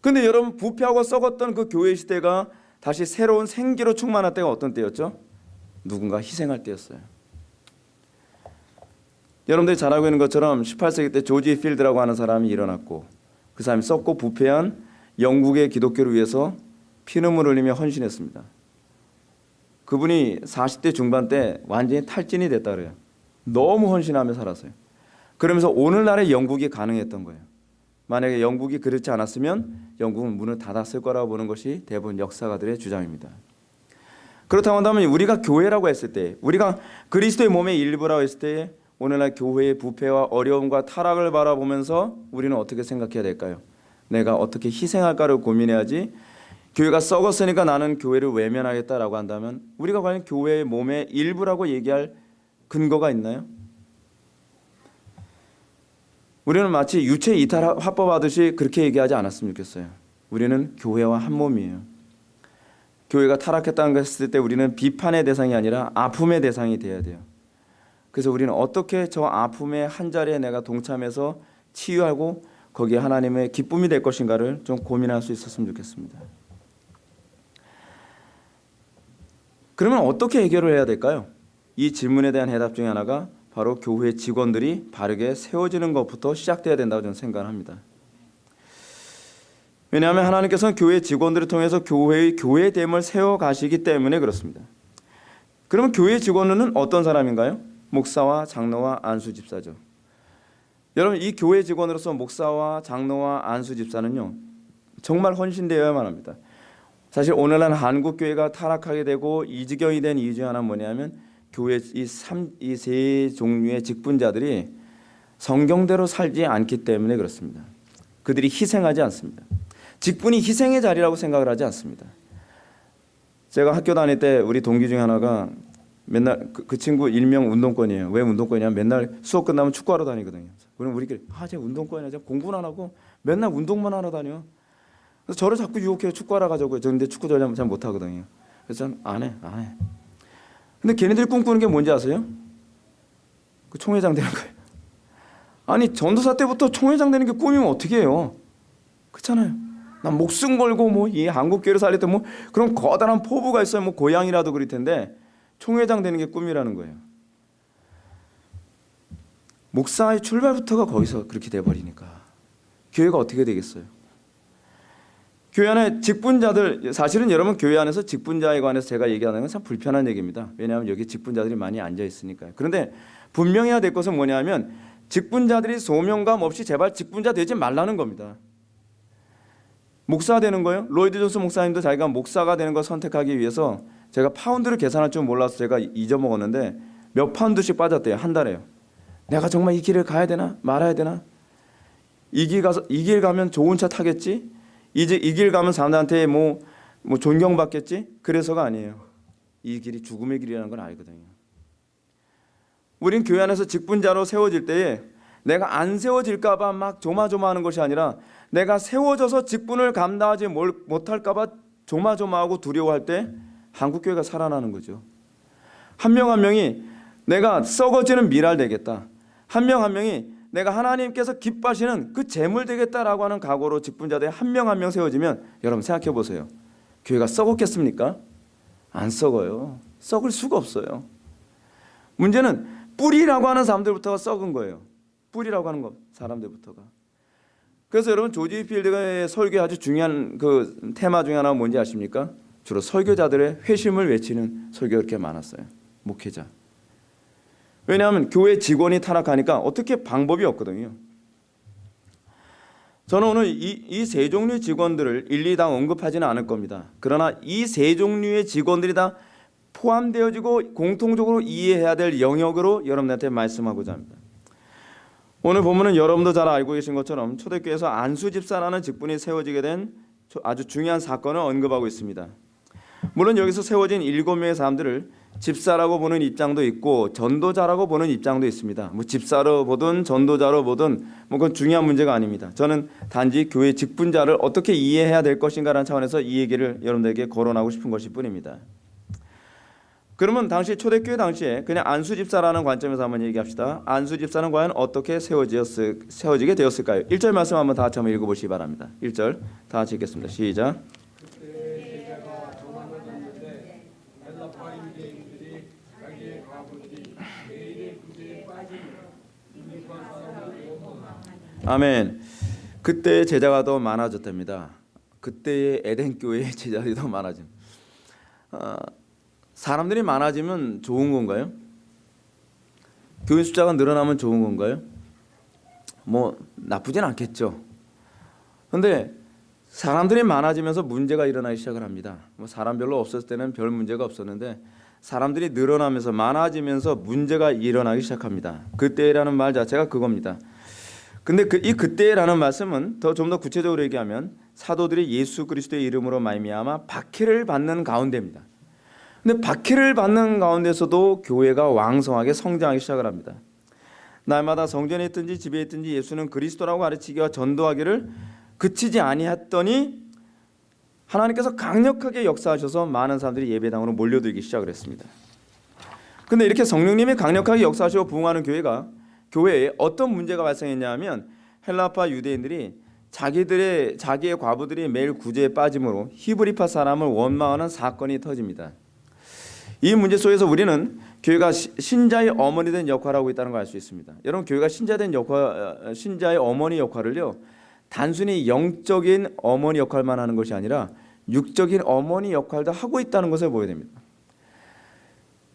Speaker 1: 근데 여러분 부패하고 썩었던 그 교회 시대가 다시 새로운 생기로 충만할 때가 어떤 때였죠? 누군가 희생할 때였어요. 여러분들이 잘 알고 있는 것처럼 18세기 때 조지 필드라고 하는 사람이 일어났고 그 사람이 썩고 부패한 영국의 기독교를 위해서 피눈물 흘리며 헌신했습니다. 그분이 40대 중반 때 완전히 탈진이 됐다 그래요. 너무 헌신하며 살았어요. 그러면서 오늘날의 영국이 가능했던 거예요. 만약에 영국이 그렇지 않았으면 영국은 문을 닫았을 거라고 보는 것이 대부분 역사가들의 주장입니다. 그렇다고 한다면 우리가 교회라고 했을 때 우리가 그리스도의 몸의 일부라고 했을 때 오늘날 교회의 부패와 어려움과 타락을 바라보면서 우리는 어떻게 생각해야 될까요? 내가 어떻게 희생할까를 고민해야지 교회가 썩었으니까 나는 교회를 외면하겠다라고 한다면 우리가 과연 교회의 몸의 일부라고 얘기할 근거가 있나요? 우리는 마치 유체 이탈 화법하듯이 그렇게 얘기하지 않았으면 좋겠어요. 우리는 교회와 한 몸이에요. 교회가 타락했다는 것을 때 우리는 비판의 대상이 아니라 아픔의 대상이 되어야 돼요. 그래서 우리는 어떻게 저 아픔의 한 자리에 내가 동참해서 치유하고 거기에 하나님의 기쁨이 될 것인가를 좀 고민할 수 있었으면 좋겠습니다. 그러면 어떻게 해결을 해야 될까요? 이 질문에 대한 해답 중에 하나가 바로 교회 직원들이 바르게 세워지는 것부터 시작돼야 된다고 저는 생각합니다. 왜냐하면 하나님께서는 교회 직원들을 통해서 교회의 교회됨을 세워 가시기 때문에 그렇습니다. 그러면 교회 직원은 어떤 사람인가요? 목사와 장로와 안수 집사죠. 여러분 이 교회 직원으로서 목사와 장로와 안수 집사는요 정말 헌신되어야만 합니다. 사실 오늘날 한국 교회가 타락하게 되고 이 지경이 된 이유 중 하나 뭐냐면 교회 이삼이세 종류의 직분자들이 성경대로 살지 않기 때문에 그렇습니다. 그들이 희생하지 않습니다. 직분이 희생의 자리라고 생각을 하지 않습니다. 제가 학교 다닐 때 우리 동기 중에 하나가 맨날 그, 그 친구 일명 운동권이에요. 왜 운동권이냐? 맨날 수업 끝나면 축구하러 다니거든요. 그럼 우리끼리 아쟤 운동권이야. 쟤 공부는 안 하고 맨날 운동만 하러 다녀. 그래서 저를 자꾸 유혹해요. 축구하러 가자고요. 저 근데 축구 전혀 잘 못하거든요. 그래서 저는 안 해, 안 해. 근데 걔네들이 꿈꾸는 게 뭔지 아세요? 그 총회장 되는 거예요. 아니 전도사 때부터 총회장 되는 게 꿈이면 어떻게 해요? 그렇잖아요. 난 목숨 걸고 뭐 이 한국 교회를 살릴 때 뭐 그런 거대한 포부가 있어요. 뭐 고향이라도 그럴 텐데 총회장 되는 게 꿈이라는 거예요. 목사의 출발부터가 거기서 그렇게 돼 버리니까 교회가 어떻게 되겠어요? 교회 안에 직분자들 사실은 여러분 교회 안에서 직분자에 관해서 제가 얘기하는 건 참 불편한 얘기입니다. 왜냐하면 여기 직분자들이 많이 앉아 있으니까요. 그런데 분명해야 될 것은 뭐냐면 직분자들이 소명감 없이 제발 직분자 되지 말라는 겁니다. 목사 되는 거요? 로이드 존스 목사님도 자기가 목사가 되는 걸 선택하기 위해서 제가 파운드를 계산할 줄 몰라서 제가 잊어먹었는데 몇 파운드씩 빠졌대요 한 달에요. 내가 정말 이 길을 가야 되나 말아야 되나? 이 길 가서 이 길 가면 좋은 차 타겠지? 이제 이 길 가면 사람들한테 뭐, 뭐 존경받겠지? 그래서가 아니에요. 이 길이 죽음의 길이라는 걸 알거든요. 우린 교회 안에서 직분자로 세워질 때에 내가 안 세워질까 봐 막 조마조마하는 것이 아니라 내가 세워져서 직분을 감당하지 뭘- 못할까 봐 조마조마하고 두려워할 때 한국 교회가 살아나는 거죠. 한 명한 명이 내가 썩어지는 미랄 되겠다. 한 명한 명이 내가 하나님께서 기뻐하시는 그 재물 되겠다라고 하는 각오로 직분자들이 한명 한 명 세워지면 여러분 생각해 보세요. 교회가 썩었겠습니까? 안 썩어요. 썩을 수가 없어요. 문제는 뿌리라고 하는 사람들부터가 썩은 거예요. 뿌리라고 하는 것 사람들부터가. 그래서 여러분 조지 필드의 설교에 아주 중요한 그 테마 중에 하나가 뭔지 아십니까? 주로 설교자들의 회심을 외치는 설교가 그렇게 많았어요. 목회자. 왜냐하면 교회 직원이 타락하니까 어떻게 방법이 없거든요. 저는 오늘 이세 종류의 직원들을 일일이 다 언급하지는 않을 겁니다. 그러나 이 세 종류의 직원들이 다 포함되어지고 공통적으로 이해해야 될 영역으로 여러분들한테 말씀하고자 합니다. 오늘 보면은 여러분도 잘 알고 계신 것처럼 초대교회에서 안수 집사라는 직분이 세워지게 된 아주 중요한 사건을 언급하고 있습니다. 물론 여기서 세워진 일곱 명의 사람들을 집사라고 보는 입장도 있고 전도자라고 보는 입장도 있습니다. 뭐 집사로 보든 전도자로 보든 뭐 그건 중요한 문제가 아닙니다. 저는 단지 교회 직분자를 어떻게 이해해야 될 것인가라는 차원에서 이 얘기를 여러분들에게 거론하고 싶은 것일 뿐입니다. 그러면 당시 초대교회 당시에 그냥 안수 집사라는 관점에서 한번 얘기합시다. 안수 집사는 과연 어떻게 세워지었을, 세워지게 되었을까요? 1절 말씀 한번 다 같이 한번 읽어보시기 바랍니다. 1절 다 같이 읽겠습니다. 시작. 아멘. 그때 제자가 더 많아졌답니다. 그때의 에덴 교회의 제자들이 더 많아짐. 어, 사람들이 많아지면 좋은 건가요? 교인 숫자가 늘어나면 좋은 건가요? 뭐 나쁘진 않겠죠. 근데 사람들이 많아지면서 문제가 일어나기 시작을 합니다. 뭐 사람 별로 없었을 때는 별 문제가 없었는데 사람들이 늘어나면서 많아지면서 문제가 일어나기 시작합니다. 그때라는 말 자체가 그겁니다. 근데 그, 이 그때라는 말씀은 더 좀 더 구체적으로 얘기하면 사도들이 예수 그리스도의 이름으로 말미암아 박해를 받는 가운데입니다. 근데 박해를 받는 가운데서도 교회가 왕성하게 성장하기 시작을 합니다. 날마다 성전에 있든지 집에 있든지 예수는 그리스도라고 가르치기와 전도하기를 그치지 아니했더니 하나님께서 강력하게 역사하셔서 많은 사람들이 예배당으로 몰려들기 시작을 했습니다. 근데 이렇게 성령님이 강력하게 역사하시고 부흥하는 교회가 교회에 어떤 문제가 발생했냐면 헬라파 유대인들이 자기들의 자기의 과부들이 매일 구제에 빠짐으로 히브리파 사람을 원망하는 사건이 터집니다. 이 문제 속에서 우리는 교회가 시- 신자의 어머니 된 역할을 하고 있다는 걸 알 수 있습니다. 여러분 교회가 신자된 역할 어, 신자의 어머니 역할을요. 단순히 영적인 어머니 역할만 하는 것이 아니라 육적인 어머니 역할도 하고 있다는 것을 보여야 됩니다.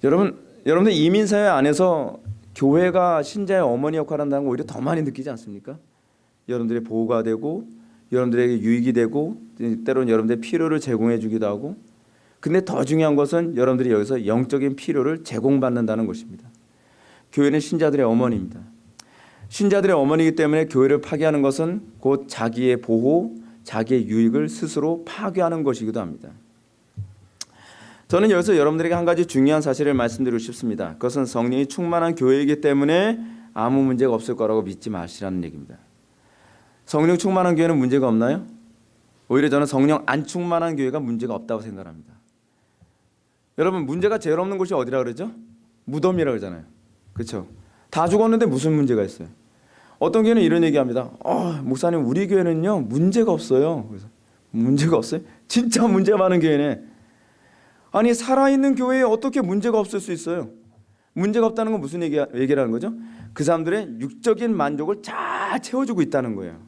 Speaker 1: 여러분 여러분들 이민 사회 안에서 교회가 신자의 어머니 역할을 한다는 걸 오히려 더 많이 느끼지 않습니까? 여러분들의 보호가 되고 여러분들에게 유익이 되고 때로는 여러분들의 필요를 제공해 주기도 하고 근데 더 중요한 것은 여러분들이 여기서 영적인 필요를 제공받는다는 것입니다. 교회는 신자들의 어머니입니다. 신자들의 어머니이기 때문에 교회를 파괴하는 것은 곧 자기의 보호, 자기의 유익을 스스로 파괴하는 것이기도 합니다. 저는 여기서 여러분들에게 한 가지 중요한 사실을 말씀드리고 싶습니다. 그것은 성령이 충만한 교회이기 때문에 아무 문제가 없을 거라고 믿지 마시라는 얘기입니다. 성령 충만한 교회는 문제가 없나요? 오히려 저는 성령 안 충만한 교회가 문제가 없다고 생각합니다. 여러분 문제가 제일 없는 곳이 어디라 그러죠? 무덤이라 그러잖아요. 그렇죠? 다 죽었는데 무슨 문제가 있어요? 어떤 교회는 이런 얘기합니다. 어, 목사님 우리 교회는요 문제가 없어요. 그래서 문제가 없어요? 진짜 문제 많은 교회네. 아니 살아있는 교회에 어떻게 문제가 없을 수 있어요? 문제가 없다는 건 무슨 얘기, 얘기라는 거죠? 그 사람들의 육적인 만족을 잘 채워주고 있다는 거예요.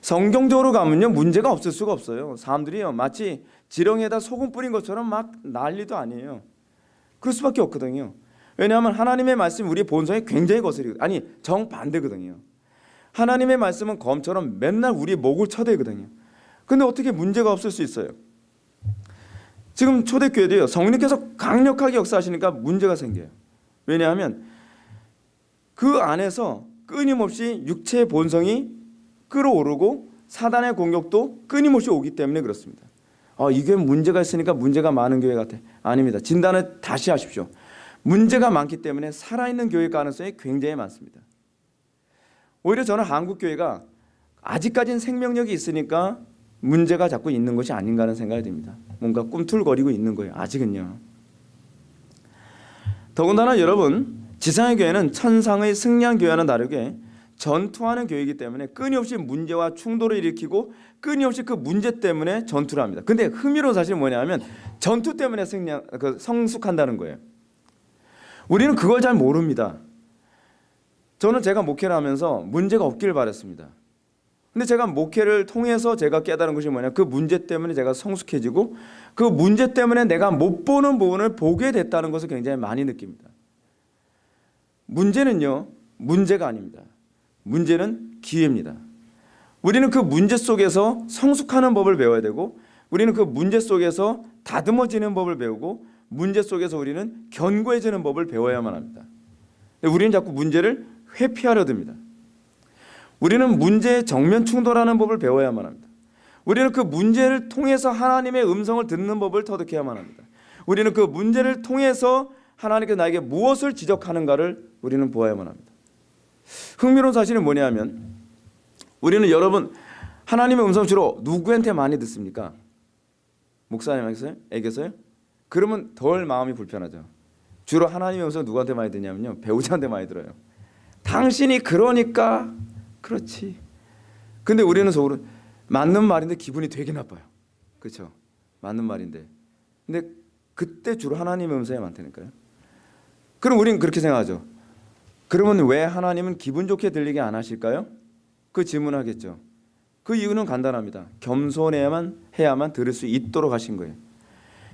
Speaker 1: 성경적으로 가면요 문제가 없을 수가 없어요. 사람들이요 마치 지렁이에다 소금 뿌린 것처럼 막 난리도 아니에요. 그럴 수밖에 없거든요. 왜냐하면 하나님의 말씀이 우리의 본성에 굉장히 거슬리거든요. 아니 정반대거든요. 하나님의 말씀은 검처럼 맨날 우리의 목을 쳐대거든요. 근데 어떻게 문제가 없을 수 있어요? 지금 초대교회도요. 성령께서 강력하게 역사하시니까 문제가 생겨요. 왜냐하면 그 안에서 끊임없이 육체의 본성이 끌어오르고 사단의 공격도 끊임없이 오기 때문에 그렇습니다. 아, 이 교회 문제가 있으니까 문제가 많은 교회 같아. 아닙니다. 진단을 다시 하십시오. 문제가 많기 때문에 살아있는 교회 가능성이 굉장히 많습니다. 오히려 저는 한국 교회가 아직까지는 생명력이 있으니까 문제가 자꾸 있는 것이 아닌가 하는 생각이 듭니다. 뭔가 꿈틀거리고 있는 거예요. 아직은요. 더군다나 여러분 지상의 교회는 천상의 승리한 교회와는 다르게 전투하는 교회이기 때문에 끊임없이 문제와 충돌을 일으키고 끊임없이 그 문제 때문에 전투를 합니다. 근데 흥미로운 사실은 뭐냐면 전투 때문에 승리 그 성숙한다는 거예요. 우리는 그걸 잘 모릅니다. 저는 제가 목회를 하면서 문제가 없기를 바랬습니다. 근데 제가 목회를 통해서 제가 깨달은 것이 뭐냐 그 문제 때문에 제가 성숙해지고 그 문제 때문에 내가 못 보는 부분을 보게 됐다는 것을 굉장히 많이 느낍니다. 문제는요 문제가 아닙니다. 문제는 기회입니다. 우리는 그 문제 속에서 성숙하는 법을 배워야 되고 우리는 그 문제 속에서 다듬어지는 법을 배우고 문제 속에서 우리는 견고해지는 법을 배워야만 합니다. 우리는 자꾸 문제를 회피하려 듭니다. 우리는 문제에 정면 충돌하는 법을 배워야만 합니다. 우리는 그 문제를 통해서 하나님의 음성을 듣는 법을 터득해야만 합니다. 우리는 그 문제를 통해서 하나님께서 나에게 무엇을 지적하는가를 우리는 보아야만 합니다. 흥미로운 사실은 뭐냐면 우리는 여러분 하나님의 음성 주로 누구한테 많이 듣습니까? 목사님에게서요? 그러면 덜 마음이 불편하죠. 주로 하나님의 음성 누구한테 많이 듣냐면요 배우자한테 많이 들어요. 당신이 그러니까 그렇지. 근데 우리는 속으로 맞는 말인데 기분이 되게 나빠요. 그렇죠? 맞는 말인데. 근데 그때 주로 하나님의 음성이 많다니까요. 그럼 우리는 그렇게 생각하죠. 그러면 왜 하나님은 기분 좋게 들리게 안 하실까요? 그 질문하겠죠. 그 이유는 간단합니다. 겸손해야만 해야만 들을 수 있도록 하신 거예요.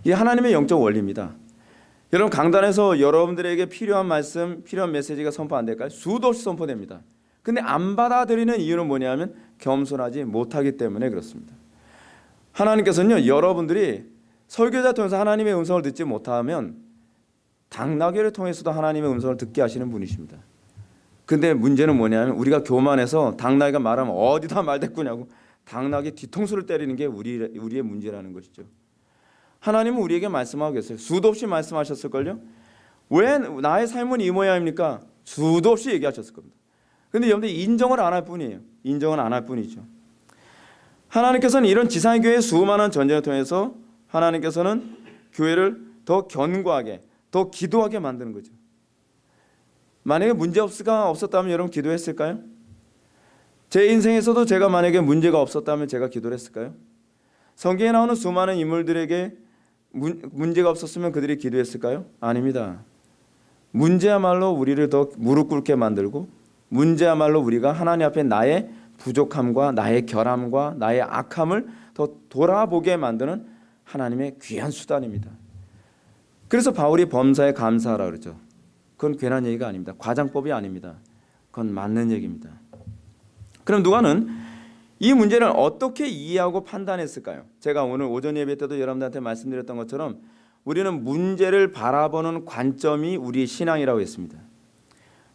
Speaker 1: 이 하나님의 영적 원리입니다. 여러분 강단에서 여러분들에게 필요한 말씀, 필요한 메시지가 선포 안 될까요? 수도 없이 선포됩니다. 근데 안 받아들이는 이유는 뭐냐면 겸손하지 못하기 때문에 그렇습니다. 하나님께서는요 여러분들이 설교자 통해서 하나님의 음성을 듣지 못하면 당나귀를 통해서도 하나님의 음성을 듣게 하시는 분이십니다. 근데 문제는 뭐냐면 우리가 교만해서 당나귀가 말하면 어디다 말대꾸냐고 당나귀 뒤통수를 때리는 게 우리 우리의 문제라는 것이죠. 하나님은 우리에게 말씀하고 계세요. 수도 없이 말씀하셨을걸요. 왜 나의 삶은 이 모양입니까? 수도 없이 얘기하셨을 겁니다. 근데 여러분들 인정을 안 할 뿐이에요. 인정을 안 할 뿐이죠. 하나님께서는 이런 지상의 교회의 수많은 전쟁을 통해서 하나님께서는 교회를 더 견고하게 더 기도하게 만드는 거죠. 만약에 문제 없가 없었다면 여러분 기도했을까요? 제 인생에서도 제가 만약에 문제가 없었다면 제가 기도를 했을까요? 성경에 나오는 수많은 인물들에게 문, 문제가 없었으면 그들이 기도했을까요? 아닙니다. 문제야말로 우리를 더 무릎 꿇게 만들고 문제야말로 우리가 하나님 앞에 나의 부족함과 나의 결함과 나의 악함을 더 돌아보게 만드는 하나님의 귀한 수단입니다. 그래서 바울이 범사에 감사하라 그러죠. 그건 괜한 얘기가 아닙니다. 과장법이 아닙니다. 그건 맞는 얘기입니다. 그럼 누가는 이 문제를 어떻게 이해하고 판단했을까요? 제가 오늘 오전 예배 때도 여러분들한테 말씀드렸던 것처럼 우리는 문제를 바라보는 관점이 우리 신앙이라고 했습니다.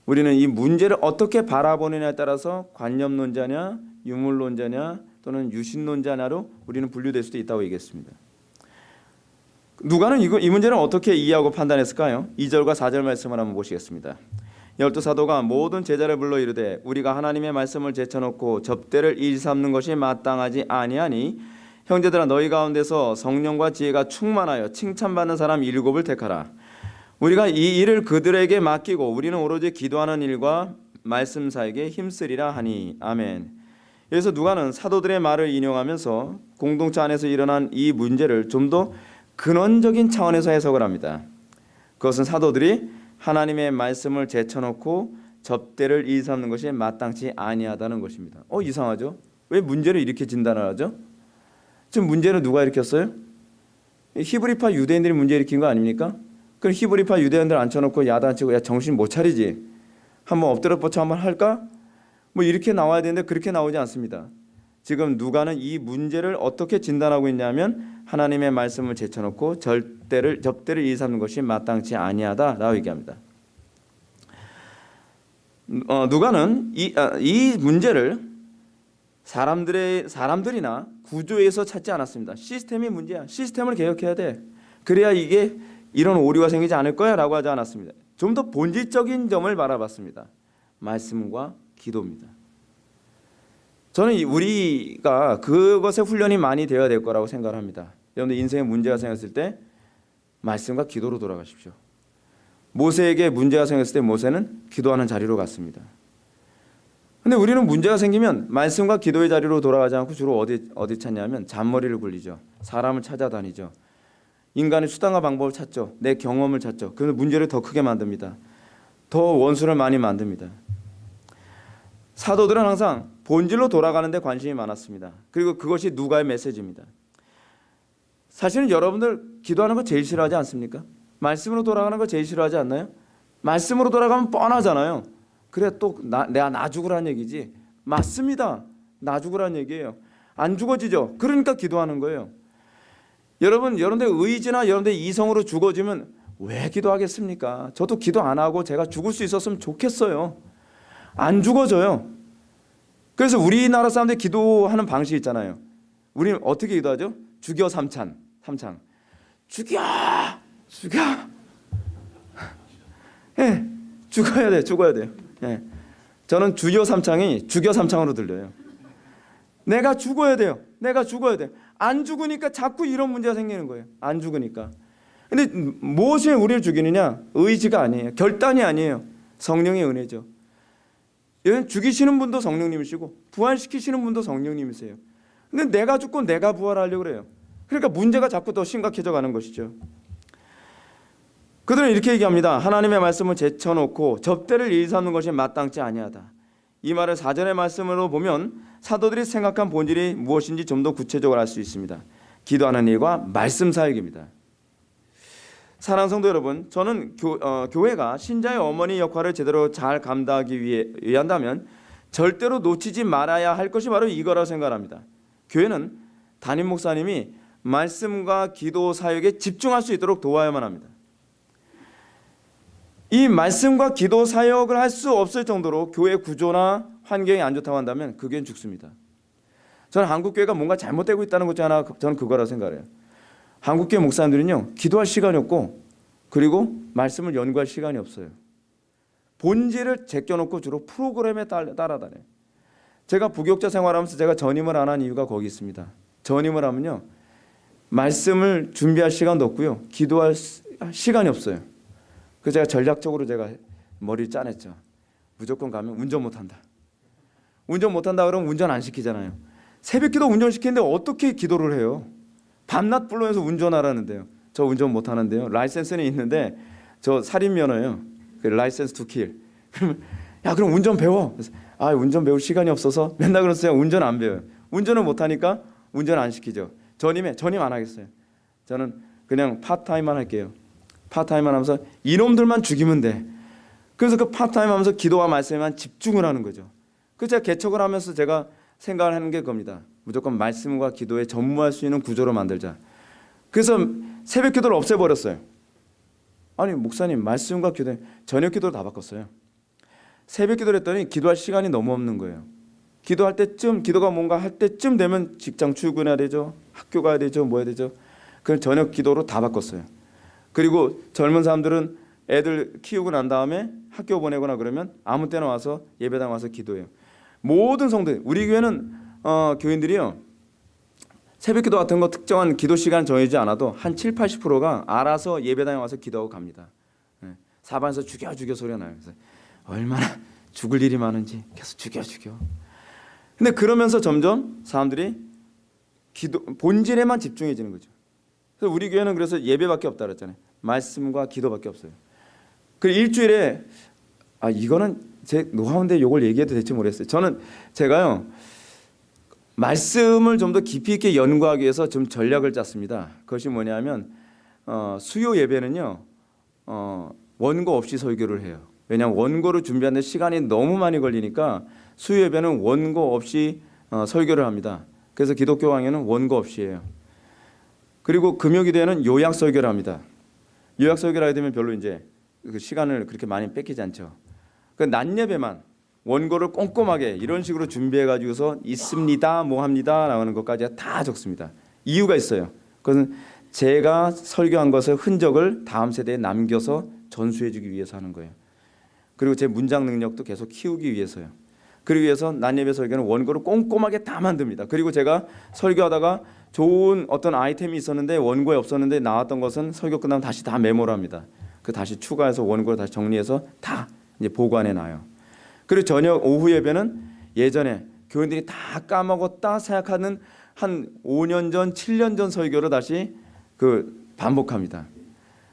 Speaker 1: 우리는 이 문제를 어떻게 바라보느냐에 따라서 관념론자냐, 유물론자냐 또는 유신론자냐로 우리는 분류될 수도 있다고 얘기했습니다. 누가는 이거, 이 문제를 어떻게 이해하고 판단했을까요? 2절과 4절 말씀을 한번 보시겠습니다. 열두 사도가 모든 제자를 불러 이르되 우리가 하나님의 말씀을 제쳐놓고 접대를 일삼는 것이 마땅하지 아니하니 형제들아 너희 가운데서 성령과 지혜가 충만하여 칭찬받는 사람 일곱을 택하라. 우리가 이 일을 그들에게 맡기고 우리는 오로지 기도하는 일과 말씀사에게 힘쓰리라 하니 아멘. 여기서 누가는 사도들의 말을 인용하면서 공동체 안에서 일어난 이 문제를 좀 더 근원적인 차원에서 해석을 합니다. 그것은 사도들이 하나님의 말씀을 제쳐놓고 접대를 일삼는 것이 마땅치 아니하다는 것입니다. 어 이상하죠? 왜 문제를 이렇게 진단하죠? 지금 문제는 누가 일으켰어요? 히브리파 유대인들이 문제 일으킨 거 아닙니까? 그럼 히브리파 유대인들 앉혀놓고 야단치고 야 정신 못 차리지? 한번 엎드려 뻗쳐 한번 할까? 뭐 이렇게 나와야 되는데 그렇게 나오지 않습니다. 지금 누가는 이 문제를 어떻게 진단하고 있냐면 하나님의 말씀을 제쳐놓고 절대를 접대를 일삼는 것이 마땅치 아니하다라고 얘기합니다. 어, 누가는 이, 아, 이 문제를 사람들의 사람들이나 구조에서 찾지 않았습니다. 시스템이 문제야. 시스템을 개혁해야 돼. 그래야 이게 이런 오류가 생기지 않을 거야라고 하지 않았습니다. 좀 더 본질적인 점을 바라봤습니다. 말씀과 기도입니다. 저는 이- 우리가 그것에 훈련이 많이 되어야 될 거라고 생각을 합니다. 여러분들 인생에 문제가 생겼을 때 말씀과 기도로 돌아가십시오. 모세에게 문제가 생겼을 때 모세는 기도하는 자리로 갔습니다. 근데 우리는 문제가 생기면 말씀과 기도의 자리로 돌아가지 않고 주로 어디 어디 찾냐면 잔머리를 굴리죠. 사람을 찾아다니죠. 인간의 수단과 방법을 찾죠. 내 경험을 찾죠. 그래서 문제를 더 크게 만듭니다. 더 원수를 많이 만듭니다. 사도들은 항상 본질로 돌아가는 데 관심이 많았습니다. 그리고 그것이 누가의 메시지입니다. 사실은 여러분들 기도하는 거 제일 싫어하지 않습니까? 말씀으로 돌아가는 거 제일 싫어하지 않나요? 말씀으로 돌아가면 뻔하잖아요. 그래 또 나, 내가 나 죽으라는 얘기지. 맞습니다. 나 죽으라는 얘기예요. 안 죽어지죠. 그러니까 기도하는 거예요. 여러분 여러분들 의지나 여러분들 이성으로 죽어지면 왜 기도하겠습니까? 저도 기도 안 하고 제가 죽을 수 있었으면 좋겠어요. 안 죽어져요. 그래서 우리나라 사람들이 기도하는 방식이 있잖아요. 우리는 어떻게 기도하죠? 죽여 삼찬, 삼창. 죽여, 죽여. 예, 죽어야 돼, 죽어야 돼요. 예, 저는 주여 삼창이 죽여 삼창으로 들려요. 내가 죽어야 돼요. 내가 죽어야 돼. 안 죽으니까 자꾸 이런 문제가 생기는 거예요. 안 죽으니까. 근데 무엇이 우리를 죽이느냐? 의지가 아니에요. 결단이 아니에요. 성령의 은혜죠. 여러분 죽이시는 분도 성령님이시고 부활시키시는 분도 성령님이세요. 근데 내가 죽고 내가 부활하려고 그래요. 그러니까 문제가 자꾸 더 심각해져 가는 것이죠. 그들은 이렇게 얘기합니다. 하나님의 말씀을 제쳐놓고 접대를 일삼는 것이 마땅치 아니하다. 이 말을 사전의 말씀으로 보면 사도들이 생각한 본질이 무엇인지 좀 더 구체적으로 알 수 있습니다. 기도하는 일과 말씀 사역입니다. 사랑하는 성도 여러분, 저는 교, 어, 교회가 신자의 어머니 역할을 제대로 잘 감당하기 위해 위한다면 절대로 놓치지 말아야 할 것이 바로 이거라고 생각합니다. 교회는 담임 목사님이 말씀과 기도 사역에 집중할 수 있도록 도와야만 합니다. 이 말씀과 기도 사역을 할 수 없을 정도로 교회 구조나 환경이 안 좋다고 한다면 그 교회는 죽습니다. 저는 한국 교회가 뭔가 잘못되고 있다는 것중 하나 저는 그거라고 생각해요. 한국 교회 목사님들은요 기도할 시간이 없고 그리고 말씀을 연구할 시간이 없어요. 본질을 제껴놓고 주로 프로그램에 따- 따라다녀요. 제가 부교육자 생활하면서 제가 전임을 안 한 이유가 거기 있습니다. 전임을 하면요 말씀을 준비할 시간도 없고요 기도할 시- 시간이 없어요. 그래서 제가 전략적으로 제가 머리를 짜냈죠. 무조건 가면 운전 못한다. 운전 못한다 그러면 운전 안 시키잖아요. 새벽기도 운전 시키는데 어떻게 기도를 해요? 밤낮 불러서 운전하라는데요. 저 운전 못하는데요. 라이센스는 있는데 저 살인 면허예요. 그 license to kill. 그러면 야 그럼 운전 배워. 아 운전 배울 시간이 없어서 맨날 그러세요. 운전 안 배워요. 운전을 못하니까 운전 안 시키죠. 전임에 전임 안 하겠어요. 저는 그냥 part-time만 할게요. part-time만 하면서 이놈들만 죽이면 돼. 그래서 그 파타임 하면서 기도와 말씀에만 집중을 하는 거죠. 그 제가 개척을 하면서 제가 생각을 하는 게 겁니다. 무조건 말씀과 기도에 전무할 수 있는 구조로 만들자. 그래서 새벽 기도를 없애버렸어요. 아니 목사님 말씀과 기도 저녁 기도를 다 바꿨어요. 새벽 기도를 했더니 기도할 시간이 너무 없는 거예요. 기도할 때쯤 기도가 뭔가 할 때쯤 되면 직장 출근해야 되죠. 학교 가야 되죠. 뭐 해야 되죠. 그걸 저녁 기도로 다 바꿨어요. 그리고 젊은 사람들은 애들 키우고 난 다음에 학교 보내거나 그러면 아무 때나 와서 예배당 와서 기도해요. 모든 성도 우리 교회는 어, 교인들이요. 새벽기도 같은 거 특정한 기도 시간 정해지 않아도 한 7, 80%가 알아서 예배당에 와서 기도하고 갑니다. 예. 사방에서 죽여 죽여 소리가 나요. 그래서 얼마나 죽을 일이 많은지 계속 죽여 죽여. 근데 그러면서 점점 사람들이 기도 본질에만 집중해지는 거죠. 그래서 우리 교회는 그래서 예배밖에 없다 그랬잖아요. 말씀과 기도밖에 없어요. 그 일주일에 아 이거는 제 노하우인데 이걸 얘기해도 될지 모르겠어요. 저는 제가요 말씀을 좀 더 깊이 있게 연구하기 위해서 좀 전략을 짰습니다. 그것이 뭐냐면 어, 수요 예배는요 어, 원고 없이 설교를 해요. 왜냐하면 원고를 준비하는데 시간이 너무 많이 걸리니까 수요 예배는 원고 없이 어, 설교를 합니다. 그래서 기독교 강의는 원고 없이 해요. 그리고 금요 기도에는 요약 설교를 합니다. 요약 하게 되면 별로 이제 그 시간을 그렇게 많이 뺏기지 않죠. 그낮 예배만 원고를 꼼꼼하게 이런 식으로 준비해 가지고서 있습니다, 뭐 합니다, 라는 것까지 다 적습니다. 이유가 있어요. 그것은 제가 설교한 것의 흔적을 다음 세대에 남겨서 전수해 주기 위해서 하는 거예요. 그리고 제 문장 능력도 계속 키우기 위해서요. 그러기 위해서 난예배 설교는 원고를 꼼꼼하게 다 만듭니다. 그리고 제가 설교하다가 좋은 어떤 아이템이 있었는데 원고에 없었는데 나왔던 것은 설교 끝나면 다시 다 메모를 합니다. 그 다시 추가해서 원고를 다시 정리해서 다 이제 보관해 놔요. 그리고 저녁 오후 예배는 예전에 교인들이 다 까먹었다 생각하는 한 5년 전, 7년 전 설교를 다시 그 반복합니다.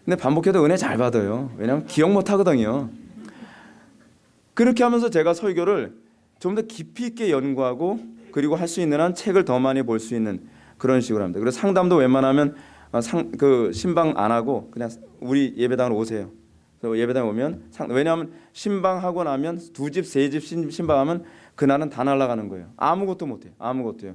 Speaker 1: 근데 반복해도 은혜 잘 받아요. 왜냐하면 기억 못 하거든요. 그렇게 하면서 제가 설교를 좀 더 깊이 있게 연구하고 그리고 할 수 있는 한 책을 더 많이 볼 수 있는 그런 식으로 합니다. 그래서 상담도 웬만하면 어, 상, 그 신방 안 하고 그냥 우리 예배당으로 오세요. 그래서 예배당 오면 상, 왜냐하면 신방하고 나면 두 집 세 집 신방하면 그날은 다 날아가는 거예요. 아무것도 못해요. 아무것도요.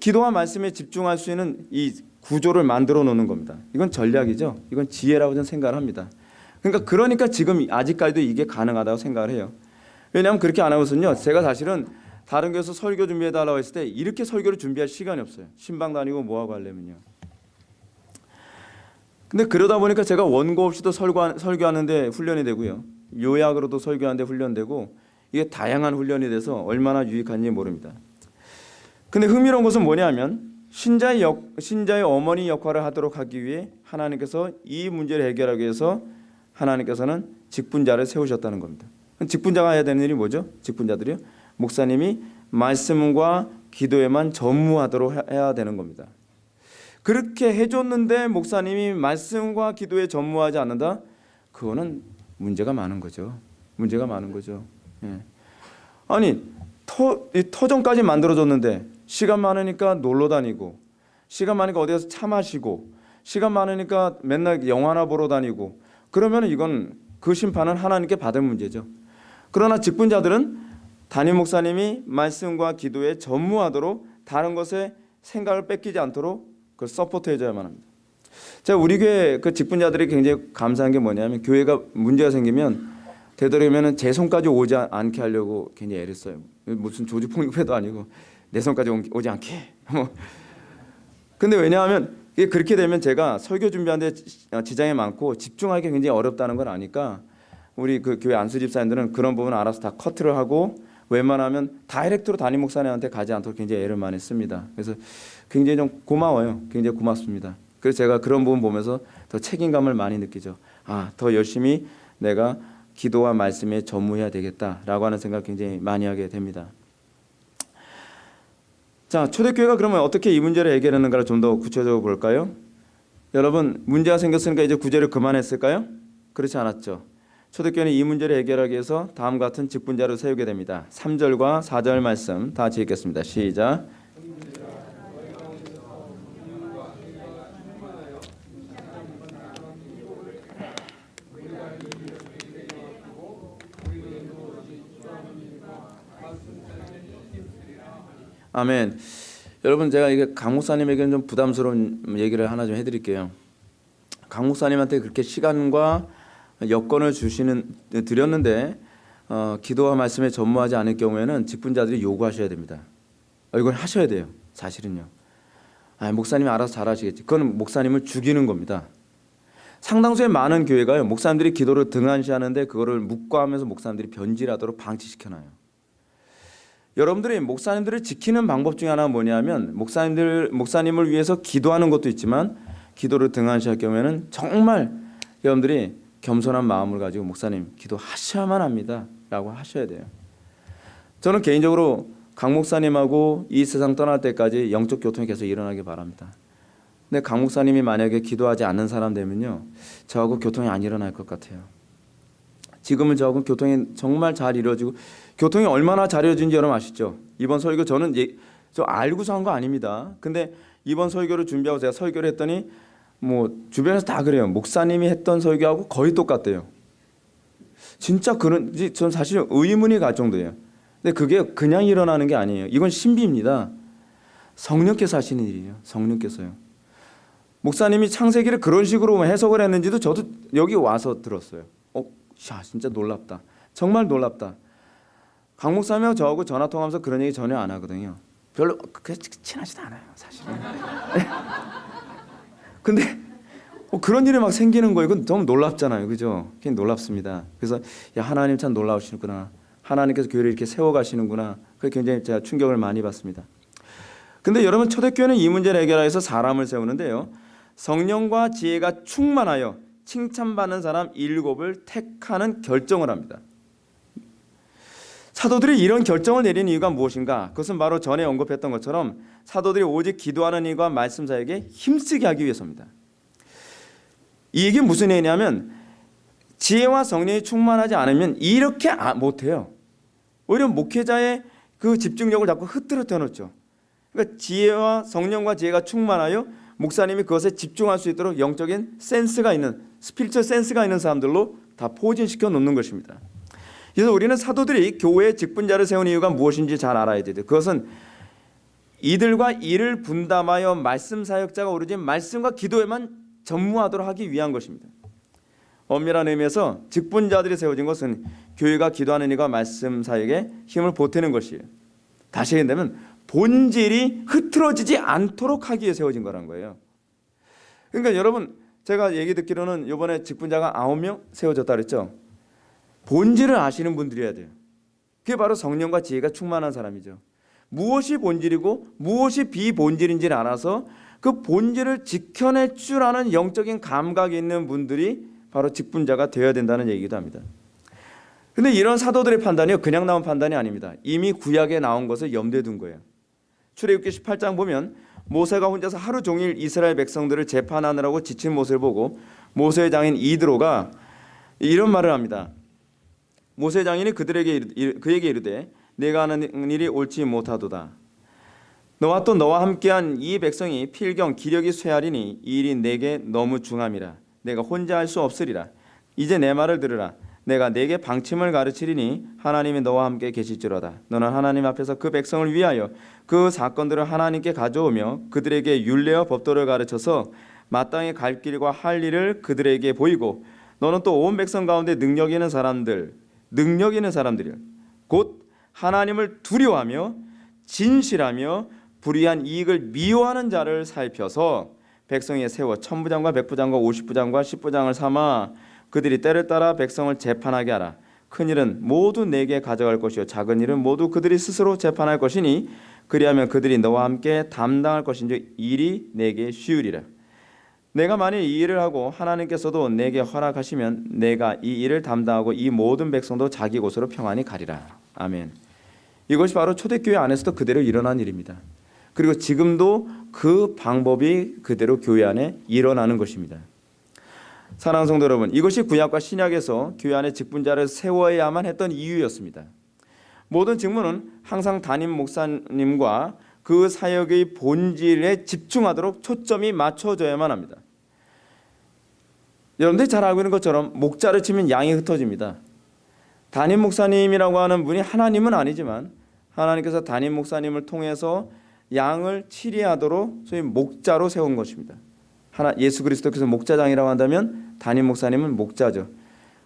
Speaker 1: 기도와 말씀에 집중할 수 있는 이 구조를 만들어 놓는 겁니다. 이건 전략이죠. 이건 지혜라고 저는 생각을 합니다. 그러니까 그러니까 지금 아직까지도 이게 가능하다고 생각을 해요. 왜냐하면 그렇게 안 하고서는요. 제가 사실은 다른 교회에서 설교 준비해 달라고 했을 때 이렇게 설교를 준비할 시간이 없어요. 신방 다니고 뭐 하고 하려면요. 근데 그러다 보니까 제가 원고 없이도 설교, 설교하는데 훈련이 되고요. 요약으로도 설교하는데 훈련되고 이게 다양한 훈련이 돼서 얼마나 유익한지 모릅니다. 근데 흥미로운 것은 뭐냐면 신자의 역, 신자의 어머니 역할을 하도록 하기 위해 하나님께서 이 문제를 해결하기 위해서 하나님께서는 직분자를 세우셨다는 겁니다. 직분자가 해야 되는 일이 뭐죠? 직분자들이요. 목사님이 말씀과 기도에만 전무하도록 해야 되는 겁니다. 그렇게 해줬는데 목사님이 말씀과 기도에 전무하지 않는다? 그거는 문제가 많은 거죠. 문제가 많은 거죠. 예. 아니 터, 터전까지 만들어줬는데 시간 많으니까 놀러 다니고 시간 많으니까 어디 가서 차 마시고 시간 많으니까 맨날 영화나 보러 다니고 그러면 이건 그 심판은 하나님께 받을 문제죠. 그러나 직분자들은 담임 목사님이 말씀과 기도에 전무하도록 다른 것에 생각을 뺏기지 않도록 그걸 support 해줘야만 합니다. 제가 우리 교회 그 직분자들이 굉장히 감사한 게 뭐냐면 교회가 문제가 생기면 되도록이면 제 손까지 오지 않게 하려고 굉장히 애를 써요. 무슨 조직 폭력배도 아니고 내 손까지 오지 않게. 뭐. 근데 왜냐하면 그렇게 되면 제가 설교 준비하는데 지장이 많고 집중하기 굉장히 어렵다는 걸 아니까 우리 그 교회 안수 집사님들은 그런 부분 알아서 다 커트를 하고 웬만하면 다이렉트로 담임 목사님한테 가지 않도록 굉장히 애를 많이 씁니다. 그래서 굉장히 좀 고마워요. 굉장히 고맙습니다. 그래서 제가 그런 부분 보면서 더 책임감을 많이 느끼죠. 아, 더 열심히 내가 기도와 말씀에 전무해야 되겠다라고 하는 생각 굉장히 많이 하게 됩니다. 자, 초대교회가 그러면 어떻게 이 문제를 해결하는가를 좀 더 구체적으로 볼까요? 여러분, 문제가 생겼으니까 이제 구제를 그만했을까요? 그렇지 않았죠. 초대교회는 이 문제를 해결하기 위해서 다음 같은 직분자를 세우게 됩니다. 3절과 4절 말씀 다 읽겠습니다. 시작. 아멘. 여러분 제가 이게 강 목사님에게는 좀 부담스러운 얘기를 하나 좀 해드릴게요. 강 목사님한테 그렇게 시간과 여건을 주시는 드렸는데 어, 기도와 말씀에 전무하지 않을 경우에는 직분자들이 요구하셔야 됩니다. 어, 이걸 하셔야 돼요. 사실은요. 아, 목사님이 알아서 잘하시겠지. 그건 목사님을 죽이는 겁니다. 상당수의 많은 교회가요. 목사님들이 기도를 등한시하는데 그거를 묵과하면서 목사님들이 변질하도록 방치시켜놔요. 여러분들이 목사님들을 지키는 방법 중에 하나가 뭐냐면 목사님들 목사님을 위해서 기도하는 것도 있지만 기도를 등한시할 경우에는 정말 여러분들이 겸손한 마음을 가지고 목사님 기도하셔야만 합니다 라고 하셔야 돼요. 저는 개인적으로 강 목사님하고 이 세상 떠날 때까지 영적 교통이 계속 일어나길 바랍니다. 근데 강 목사님이 만약에 기도하지 않는 사람 되면요 저하고 교통이 안 일어날 것 같아요. 지금은 저하고 교통이 정말 잘 이루어지고 교통이 얼마나 잘 이루어진지 여러분 아시죠? 이번 설교 저는 예, 저 알고서 한 거 아닙니다. 근데 이번 설교를 준비하고 제가 설교를 했더니 뭐 주변에서 다 그래요. 목사님이 했던 설교하고 거의 똑같대요. 진짜 그런지 전 사실 의문이 갈 정도예요. 근데 그게 그냥 일어나는 게 아니에요. 이건 신비입니다. 성령께서 하시는 일이에요. 성령께서요. 목사님이 창세기를 그런 식으로 해석을 했는지도 저도 여기 와서 들었어요. 어, 야, 진짜 놀랍다. 정말 놀랍다. 강 목사님하고 저하고 전화 통하면서 그런 얘기 전혀 안 하거든요. 별로 그 친하지도 않아요, 사실은. 근데 어, 그런 일이 막 생기는 거예요. 그건 너무 놀랍잖아요, 그죠? 굉장히 놀랍습니다. 그래서 야 하나님 참 놀라우시구나. 하나님께서 교회를 이렇게 세워가시는구나. 그 굉장히 제가 충격을 많이 받습니다. 근데 여러분 초대교회는 이 문제를 해결하기 위해서 사람을 세우는데요. 성령과 지혜가 충만하여 칭찬받는 사람 일곱을 택하는 결정을 합니다. 사도들이 이런 결정을 내린 이유가 무엇인가? 그것은 바로 전에 언급했던 것처럼 사도들이 오직 기도하는 일과 말씀 사역에 힘쓰게 하기 위해서입니다. 이게 무슨 얘기냐면 지혜와 성령이 충만하지 않으면 이렇게 아- 못해요. 오히려 목회자의 그 집중력을 자꾸 흐트러뜨려 놓죠. 그러니까 지혜와 성령과 지혜가 충만하여 목사님이 그것에 집중할 수 있도록 영적인 센스가 있는 스피리처 센스가 있는 사람들로 다 포진시켜 놓는 것입니다. 그래서 우리는 사도들이 교회의 직분자를 세운 이유가 무엇인지 잘 알아야 돼요. 그것은 이들과 일을 분담하여 말씀 사역자가 오르진 말씀과 기도에만 전무하도록 하기 위한 것입니다. 엄밀한 의미에서 직분자들이 세워진 것은 교회가 기도하는 일과 말씀 사역에 힘을 보태는 것이에요. 다시 얘기하면 본질이 흐트러지지 않도록 하기 위해 세워진 거란 거예요. 그러니까 여러분 제가 얘기 듣기로는 이번에 직분자가 9명 세워졌다 그랬죠. 본질을 아시는 분들이어야 돼요. 그게 바로 성령과 지혜가 충만한 사람이죠. 무엇이 본질이고 무엇이 비본질인지를 알아서 그 본질을 지켜낼 줄 아는 영적인 감각이 있는 분들이 바로 직분자가 되어야 된다는 얘기도 합니다. 근데 이런 사도들의 판단이요 그냥 나온 판단이 아닙니다. 이미 구약에 나온 것을 염두에 둔 거예요. 출애굽기 18장 보면 모세가 혼자서 하루 종일 이스라엘 백성들을 재판하느라고 지친 모습을 보고 모세의 장인 이드로가 이런 말을 합니다. 모세 장인이 그들에게 이르- 그에게 이르되 내가 하는 일이 옳지 못하도다. 너와 또 너와 함께한 이 백성이 필경 기력이 쇠하리니 이 일이 내게 너무 중함이라. 내가 혼자 할 수 없으리라. 이제 내 말을 들으라. 내가 내게 방침을 가르치리니 하나님이 너와 함께 계실지로다. 너는 하나님 앞에서 그 백성을 위하여 그 사건들을 하나님께 가져오며 그들에게 율례와 법도를 가르쳐서 마땅히 갈 길과 할 일을 그들에게 보이고 너는 또 온 백성 가운데 능력 있는 사람들, 능력 있는 사람들이 곧 하나님을 두려워하며 진실하며 불의한 이익을 미워하는 자를 살펴서 백성에 세워 천부장과 백부장과 오십부장과 십부장을 삼아 그들이 때를 따라 백성을 재판하게 하라. 큰 일은 모두 내게 가져갈 것이요 작은 일은 모두 그들이 스스로 재판할 것이니 그리하면 그들이 너와 함께 담당할 것인지 일이 내게 쉬우리라. 내가 만일 이 일을 하고 하나님께서도 내게 허락하시면 내가 이 일을 담당하고 이 모든 백성도 자기 곳으로 평안히 가리라. 아멘. 이것이 바로 초대교회 안에서도 그대로 일어난 일입니다. 그리고 지금도 그 방법이 그대로 교회 안에 일어나는 것입니다. 사랑하는 성도 여러분, 이것이 구약과 신약에서 교회 안에 직분자를 세워야만 했던 이유였습니다. 모든 직무는 항상 담임 목사님과 그 사역의 본질에 집중하도록 초점이 맞춰져야만 합니다. 여러분들이 잘 알고 있는 것처럼 목자를 치면 양이 흩어집니다. 담임 목사님이라고 하는 분이 하나님은 아니지만 하나님께서 담임 목사님을 통해서 양을 치리하도록 소위 목자로 세운 것입니다. 하나 예수 그리스도께서 목자장이라고 한다면 담임 목사님은 목자죠.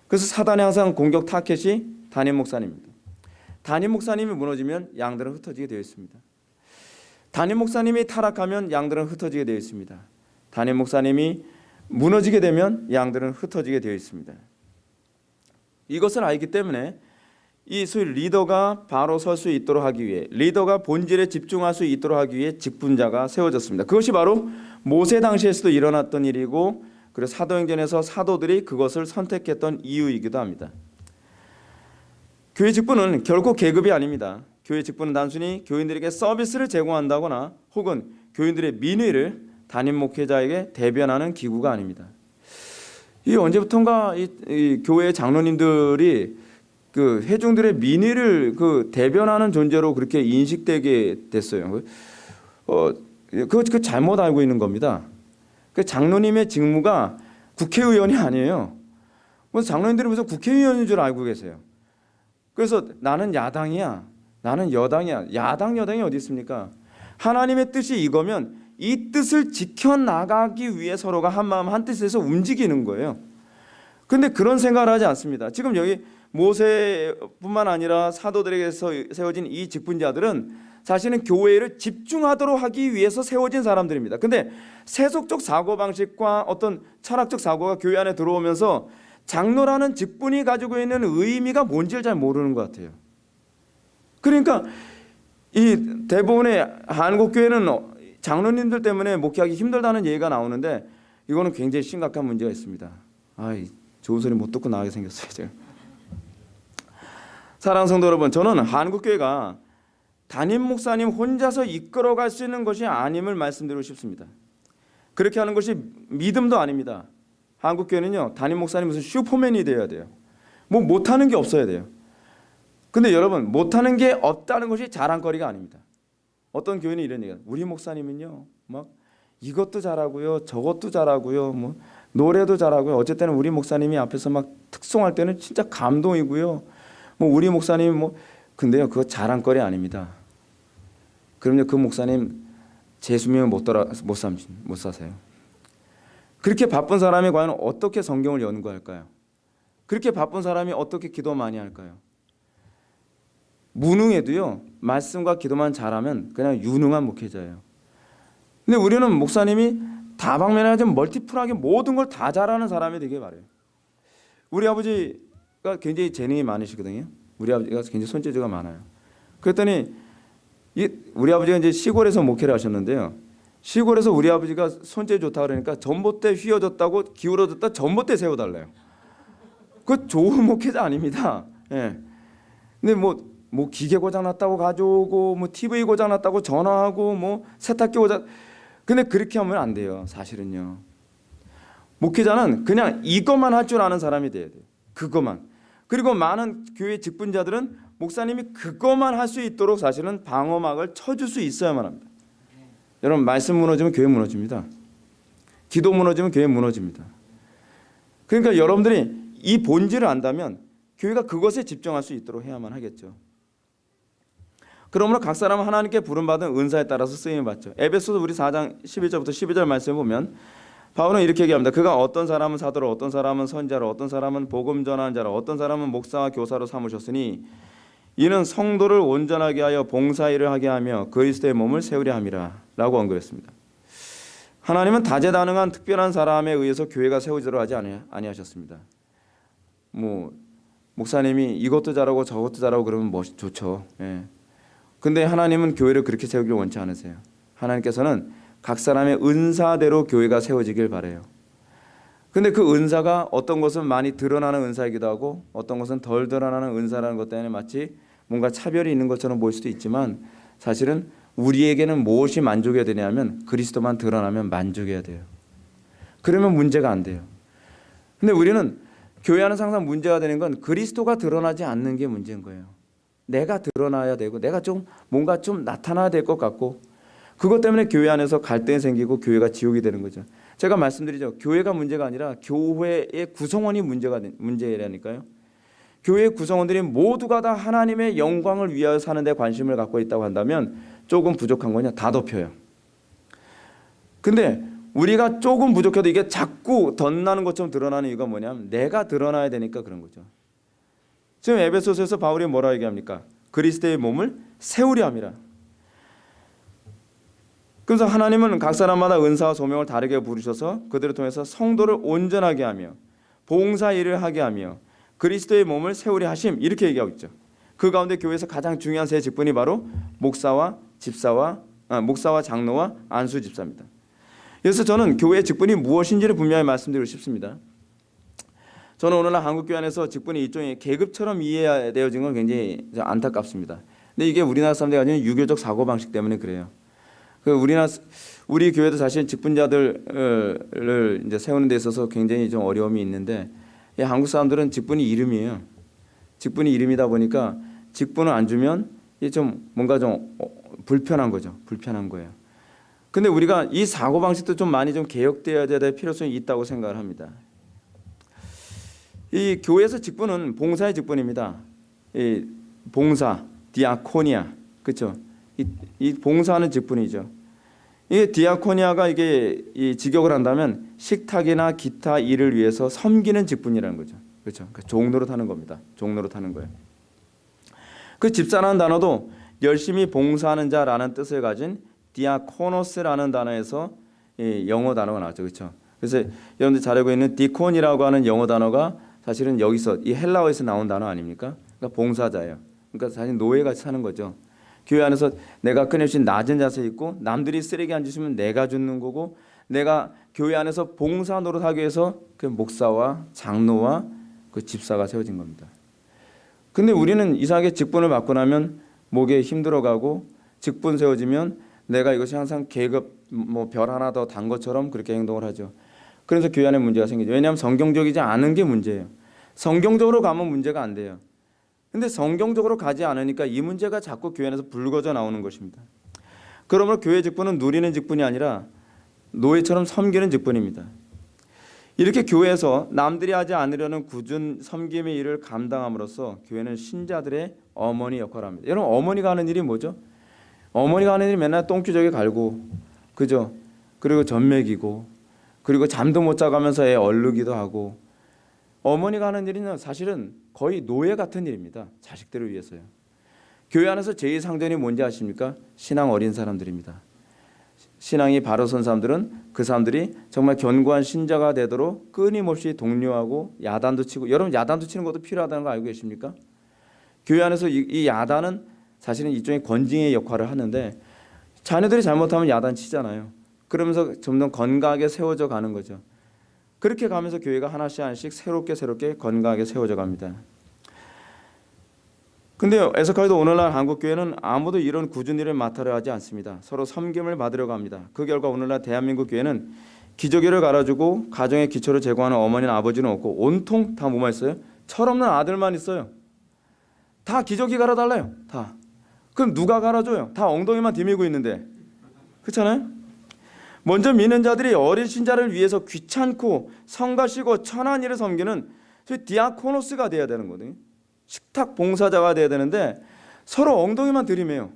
Speaker 1: 그래서 사단의 항상 공격 타켓이 담임 목사님입니다. 담임 목사님이 무너지면 양들은 흩어지게 되어 있습니다. 담임 목사님이 타락하면 양들은 흩어지게 되어 있습니다. 담임 목사님이 무너지게 되면 양들은 흩어지게 되어 있습니다. 이것을 알기 때문에 이 소위 리더가 바로 설 수 있도록 하기 위해 리더가 본질에 집중할 수 있도록 하기 위해 직분자가 세워졌습니다. 그것이 바로 모세 당시에서도 일어났던 일이고 그리고 사도행전에서 사도들이 그것을 선택했던 이유이기도 합니다. 교회 직분은 결코 계급이 아닙니다. 교회 직분은 단순히 교인들에게 서비스를 제공한다거나 혹은 교인들의 민의를 담임 목회자에게 대변하는 기구가 아닙니다. 이 언제부턴가 이, 이 교회 장로님들이 그 회중들의 민의를 그 대변하는 존재로 그렇게 인식되게 됐어요. 어, 그, 그 잘못 알고 있는 겁니다. 그 장로님의 직무가 국회의원이 아니에요. 뭐 장로님들이 무슨 국회의원인 줄 알고 계세요. 그래서 나는 야당이야. 나는 여당이야. 야당 여당이 어디 있습니까? 하나님의 뜻이 이거면 이 뜻을 지켜 나가기 위해 서로가 한 마음 한 뜻에서 움직이는 거예요. 근데 그런 생각을 하지 않습니다. 지금 여기 모세뿐만 아니라 사도들에게서 세워진 이 직분자들은 사실은 교회를 집중하도록 하기 위해서 세워진 사람들입니다. 근데 세속적 사고 방식과 어떤 철학적 사고가 교회 안에 들어오면서 장로라는 직분이 가지고 있는 의미가 뭔지를 잘 모르는 것 같아요. 그러니까 이 대부분의 한국 교회는 장로님들 때문에 목회하기 힘들다는 얘기가 나오는데 이거는 굉장히 심각한 문제가 있습니다. 아이 좋은 소리 못 듣고 나가게 생겼어요 제가. 사랑 성도 여러분, 저는 한국 교회가 담임 목사님 혼자서 이끌어갈 수 있는 것이 아님을 말씀드리고 싶습니다. 그렇게 하는 것이 믿음도 아닙니다. 한국 교회는요 담임 목사님 무슨 슈퍼맨이 되어야 돼요. 뭐 못하는 게 없어야 돼요. 근데 여러분 못하는 게 없다는 것이 자랑거리가 아닙니다. 어떤 교회는 이런 얘기가 우리 목사님은요 막 이것도 잘하고요 저것도 잘하고요 뭐 노래도 잘하고요 어쨌든 우리 목사님이 앞에서 막 특송할 때는 진짜 감동이고요 뭐 우리 목사님 뭐 근데요 그거 자랑거리 아닙니다. 그럼요 그 목사님 제 수명을 못 돌아 못 삼, 못 사세요. 그렇게 바쁜 사람이 과연 어떻게 성경을 연구할까요? 그렇게 바쁜 사람이 어떻게 기도 많이 할까요? 무능해도요 말씀과 기도만 잘하면 그냥 유능한 목회자예요. 근데 우리는 목사님이 다방면에 좀 멀티플하게 모든 걸 다 잘하는 사람이 되길 바래요. 우리 아버지가 굉장히 재능이 많으시거든요. 우리 아버지가 굉장히 손재주가 많아요. 그랬더니 이 우리 아버지가 이제 시골에서 목회를 하셨는데요. 시골에서 우리 아버지가 손재 좋다 그러니까 전봇대 휘어졌다고 기울어졌다 전봇대 세워달래요. 그 좋은 목회자 아닙니다. 예. 근데 뭐 뭐 기계 고장 났다고 가져오고 뭐 TV 고장 났다고 전화하고 뭐 세탁기 고장 근데 그렇게 하면 안 돼요. 사실은요. 목회자는 그냥 이것만 할 줄 아는 사람이 돼야 돼요. 그것만. 그리고 많은 교회 직분자들은 목사님이 그것만 할 수 있도록 사실은 방어막을 쳐줄 수 있어야만 합니다. 여러분 말씀 무너지면 교회 무너집니다. 기도 무너지면 교회 무너집니다. 그러니까 여러분들이 이 본질을 안다면 교회가 그것에 집중할 수 있도록 해야만 하겠죠. 그러므로 각 사람은 하나님께 부름받은 은사에 따라서 쓰임을 받죠. 에베소서 우리 4장 11절부터 12절 말씀을 보면 바울은 이렇게 얘기합니다. 그가 어떤 사람은 사도로 어떤 사람은 선자로 어떤 사람은 복음 전하는 자로 어떤 사람은 목사와 교사로 삼으셨으니 이는 성도를 온전하게 하여 봉사일을 하게 하며 그리스도의 몸을 세우려 함이라 라고 언급했습니다. 하나님은 다재다능한 특별한 사람에 의해서 교회가 세워지도록 하지 아니하셨습니다. 뭐 목사님이 이것도 잘하고 저것도 잘하고 그러면 멋 좋죠. 예. 근데 하나님은 교회를 그렇게 세우길 원치 않으세요. 하나님께서는 각 사람의 은사대로 교회가 세워지길 바래요. 근데 그 은사가 어떤 것은 많이 드러나는 은사이기도 하고 어떤 것은 덜 드러나는 은사라는 것 때문에 마치 뭔가 차별이 있는 것처럼 보일 수도 있지만 사실은 우리에게는 무엇이 만족해야 되냐면 그리스도만 드러나면 만족해야 돼요. 그러면 문제가 안 돼요. 근데 우리는 교회 안은 항상 문제가 되는 건 그리스도가 드러나지 않는 게 문제인 거예요. 내가 드러나야 되고 내가 좀 뭔가 좀 나타나야 될 것 같고 그것 때문에 교회 안에서 갈등이 생기고 교회가 지옥이 되는 거죠. 제가 말씀드리죠. 교회가 문제가 아니라 교회의 구성원이 문제가 문제라니까요. 교회 구성원들이 모두가 다 하나님의 영광을 위하여 사는 데 관심을 갖고 있다고 한다면 조금 부족한 거냐? 다 덮여요. 근데 우리가 조금 부족해도 이게 자꾸 덧나는 것처럼 드러나는 이유가 뭐냐면 내가 드러나야 되니까 그런 거죠. 지금 에베소서에서 바울이 뭐라 얘기합니까? 그리스도의 몸을 세우려 함이라. 그래서 하나님은 각 사람마다 은사와 소명을 다르게 부르셔서 그들을 통해서 성도를 온전하게 하며 봉사 일을 하게 하며 그리스도의 몸을 세우려 하심 이렇게 얘기하고 있죠. 그 가운데 교회에서 가장 중요한 세 직분이 바로 목사와 집사와 아, 목사와 장로와 안수 집사입니다. 그래서 저는 교회의 직분이 무엇인지를 분명히 말씀드리고 싶습니다. 저는 오늘날 한국 교회 안에서 직분이 일종의 계급처럼 이해되어진 건 굉장히 안타깝습니다. 근데 이게 우리나라 사람들이 가지는 유교적 사고 방식 때문에 그래요. 그 우리나라 우리 교회도 사실 직분자들을 이제 세우는 데 있어서 굉장히 좀 어려움이 있는데 한국 사람들은 직분이 이름이에요. 직분이 이름이다 보니까 직분을 안 주면 좀 뭔가 좀 어, 불편한 거죠. 불편한 거예요. 근데 우리가 이 사고 방식도 좀 많이 좀 개혁되어야 될 필요성이 있다고 생각을 합니다. 이 교회에서 직분은 봉사의 직분입니다. 이 봉사, 디아코니아, 그렇죠? 이, 이 봉사하는 직분이죠. 이게 디아코니아가 이게 이 직역을 한다면 식탁이나 기타 일을 위해서 섬기는 직분이라는 거죠. 그렇죠. 그러니까 종로로 타는 겁니다. 종로로 타는 거예요. 그 집사라는 단어도 열심히 봉사하는 자라는 뜻을 가진 디아코노스라는 단어에서 이 영어 단어가 나왔죠. 그렇죠. 그래서 여러분들 잘 알고 있는 디콘이라고 하는 영어 단어가 사실은 여기서 이 헬라어에서 나온 단어 아닙니까? 그러니까 봉사자예요. 그러니까 사실 노예같이 사는 거죠. 교회 안에서 내가 끊임없이 낮은 자세에 있고 남들이 쓰레기 안 주시면 내가 줍는 거고 내가 교회 안에서 봉사 노릇하기 위해서 그 목사와 장로와 그 집사가 세워진 겁니다. 근데 우리는 이상하게 직분을 맡고 나면 목에 힘들어가고 직분 세워지면 내가 이것이 항상 계급 뭐 별 하나 더 단 것처럼 그렇게 행동을 하죠. 그래서 교회 안에 문제가 생기죠. 왜냐하면 성경적이지 않은 게 문제예요. 성경적으로 가면 문제가 안 돼요. 근데 성경적으로 가지 않으니까 이 문제가 자꾸 교회 안에서 불거져 나오는 것입니다. 그러므로 교회 직분은 누리는 직분이 아니라 노예처럼 섬기는 직분입니다. 이렇게 교회에서 남들이 하지 않으려는 굳은 섬김의 일을 감당함으로써 교회는 신자들의 어머니 역할을 합니다. 여러분 어머니가 하는 일이 뭐죠? 어머니가 하는 일이 맨날 똥기저귀 갈고 그죠? 그리고 젖 먹이고 그리고 잠도 못 자가면서 애 얼르기도 하고 어머니가 하는 일은 사실은 거의 노예 같은 일입니다. 자식들을 위해서요. 교회 안에서 제일 상전이 뭔지 아십니까? 신앙 어린 사람들입니다. 신앙이 바로 선 사람들은 그 사람들이 정말 견고한 신자가 되도록 끊임없이 독려하고 야단도 치고 여러분 야단도 치는 것도 필요하다는 거 알고 계십니까? 교회 안에서 이, 이 야단은 사실은 일종의 권징의 역할을 하는데 자녀들이 잘못하면 야단 치잖아요. 그러면서 점점 건강하게 세워져 가는 거죠. 그렇게 가면서 교회가 하나씩 하나씩 새롭게 새롭게 건강하게 세워져 갑니다. 근데 에스카이도 오늘날 한국 교회는 아무도 이런 일을 맡으려 하지 않습니다. 서로 섬김을 받으려고 합니다. 그 결과 오늘날 대한민국 교회는 기저귀를 갈아주고 가정의 기초를 제공하는 어머니나 아버지는 없고 온통 다 뭐만 있어요? 철없는 아들만 있어요. 다 기저귀 갈아달래요. 다. 그럼 누가 갈아줘요? 다 엉덩이만 디밀고 있는데. 그렇잖아요? 먼저 믿는 자들이 어린 신자를 위해서 귀찮고 성가시고 천한 일을 섬기는 디아코노스가 돼야 되는 거거든요. 식탁 봉사자가 돼야 되는데 서로 엉덩이만 들이매요.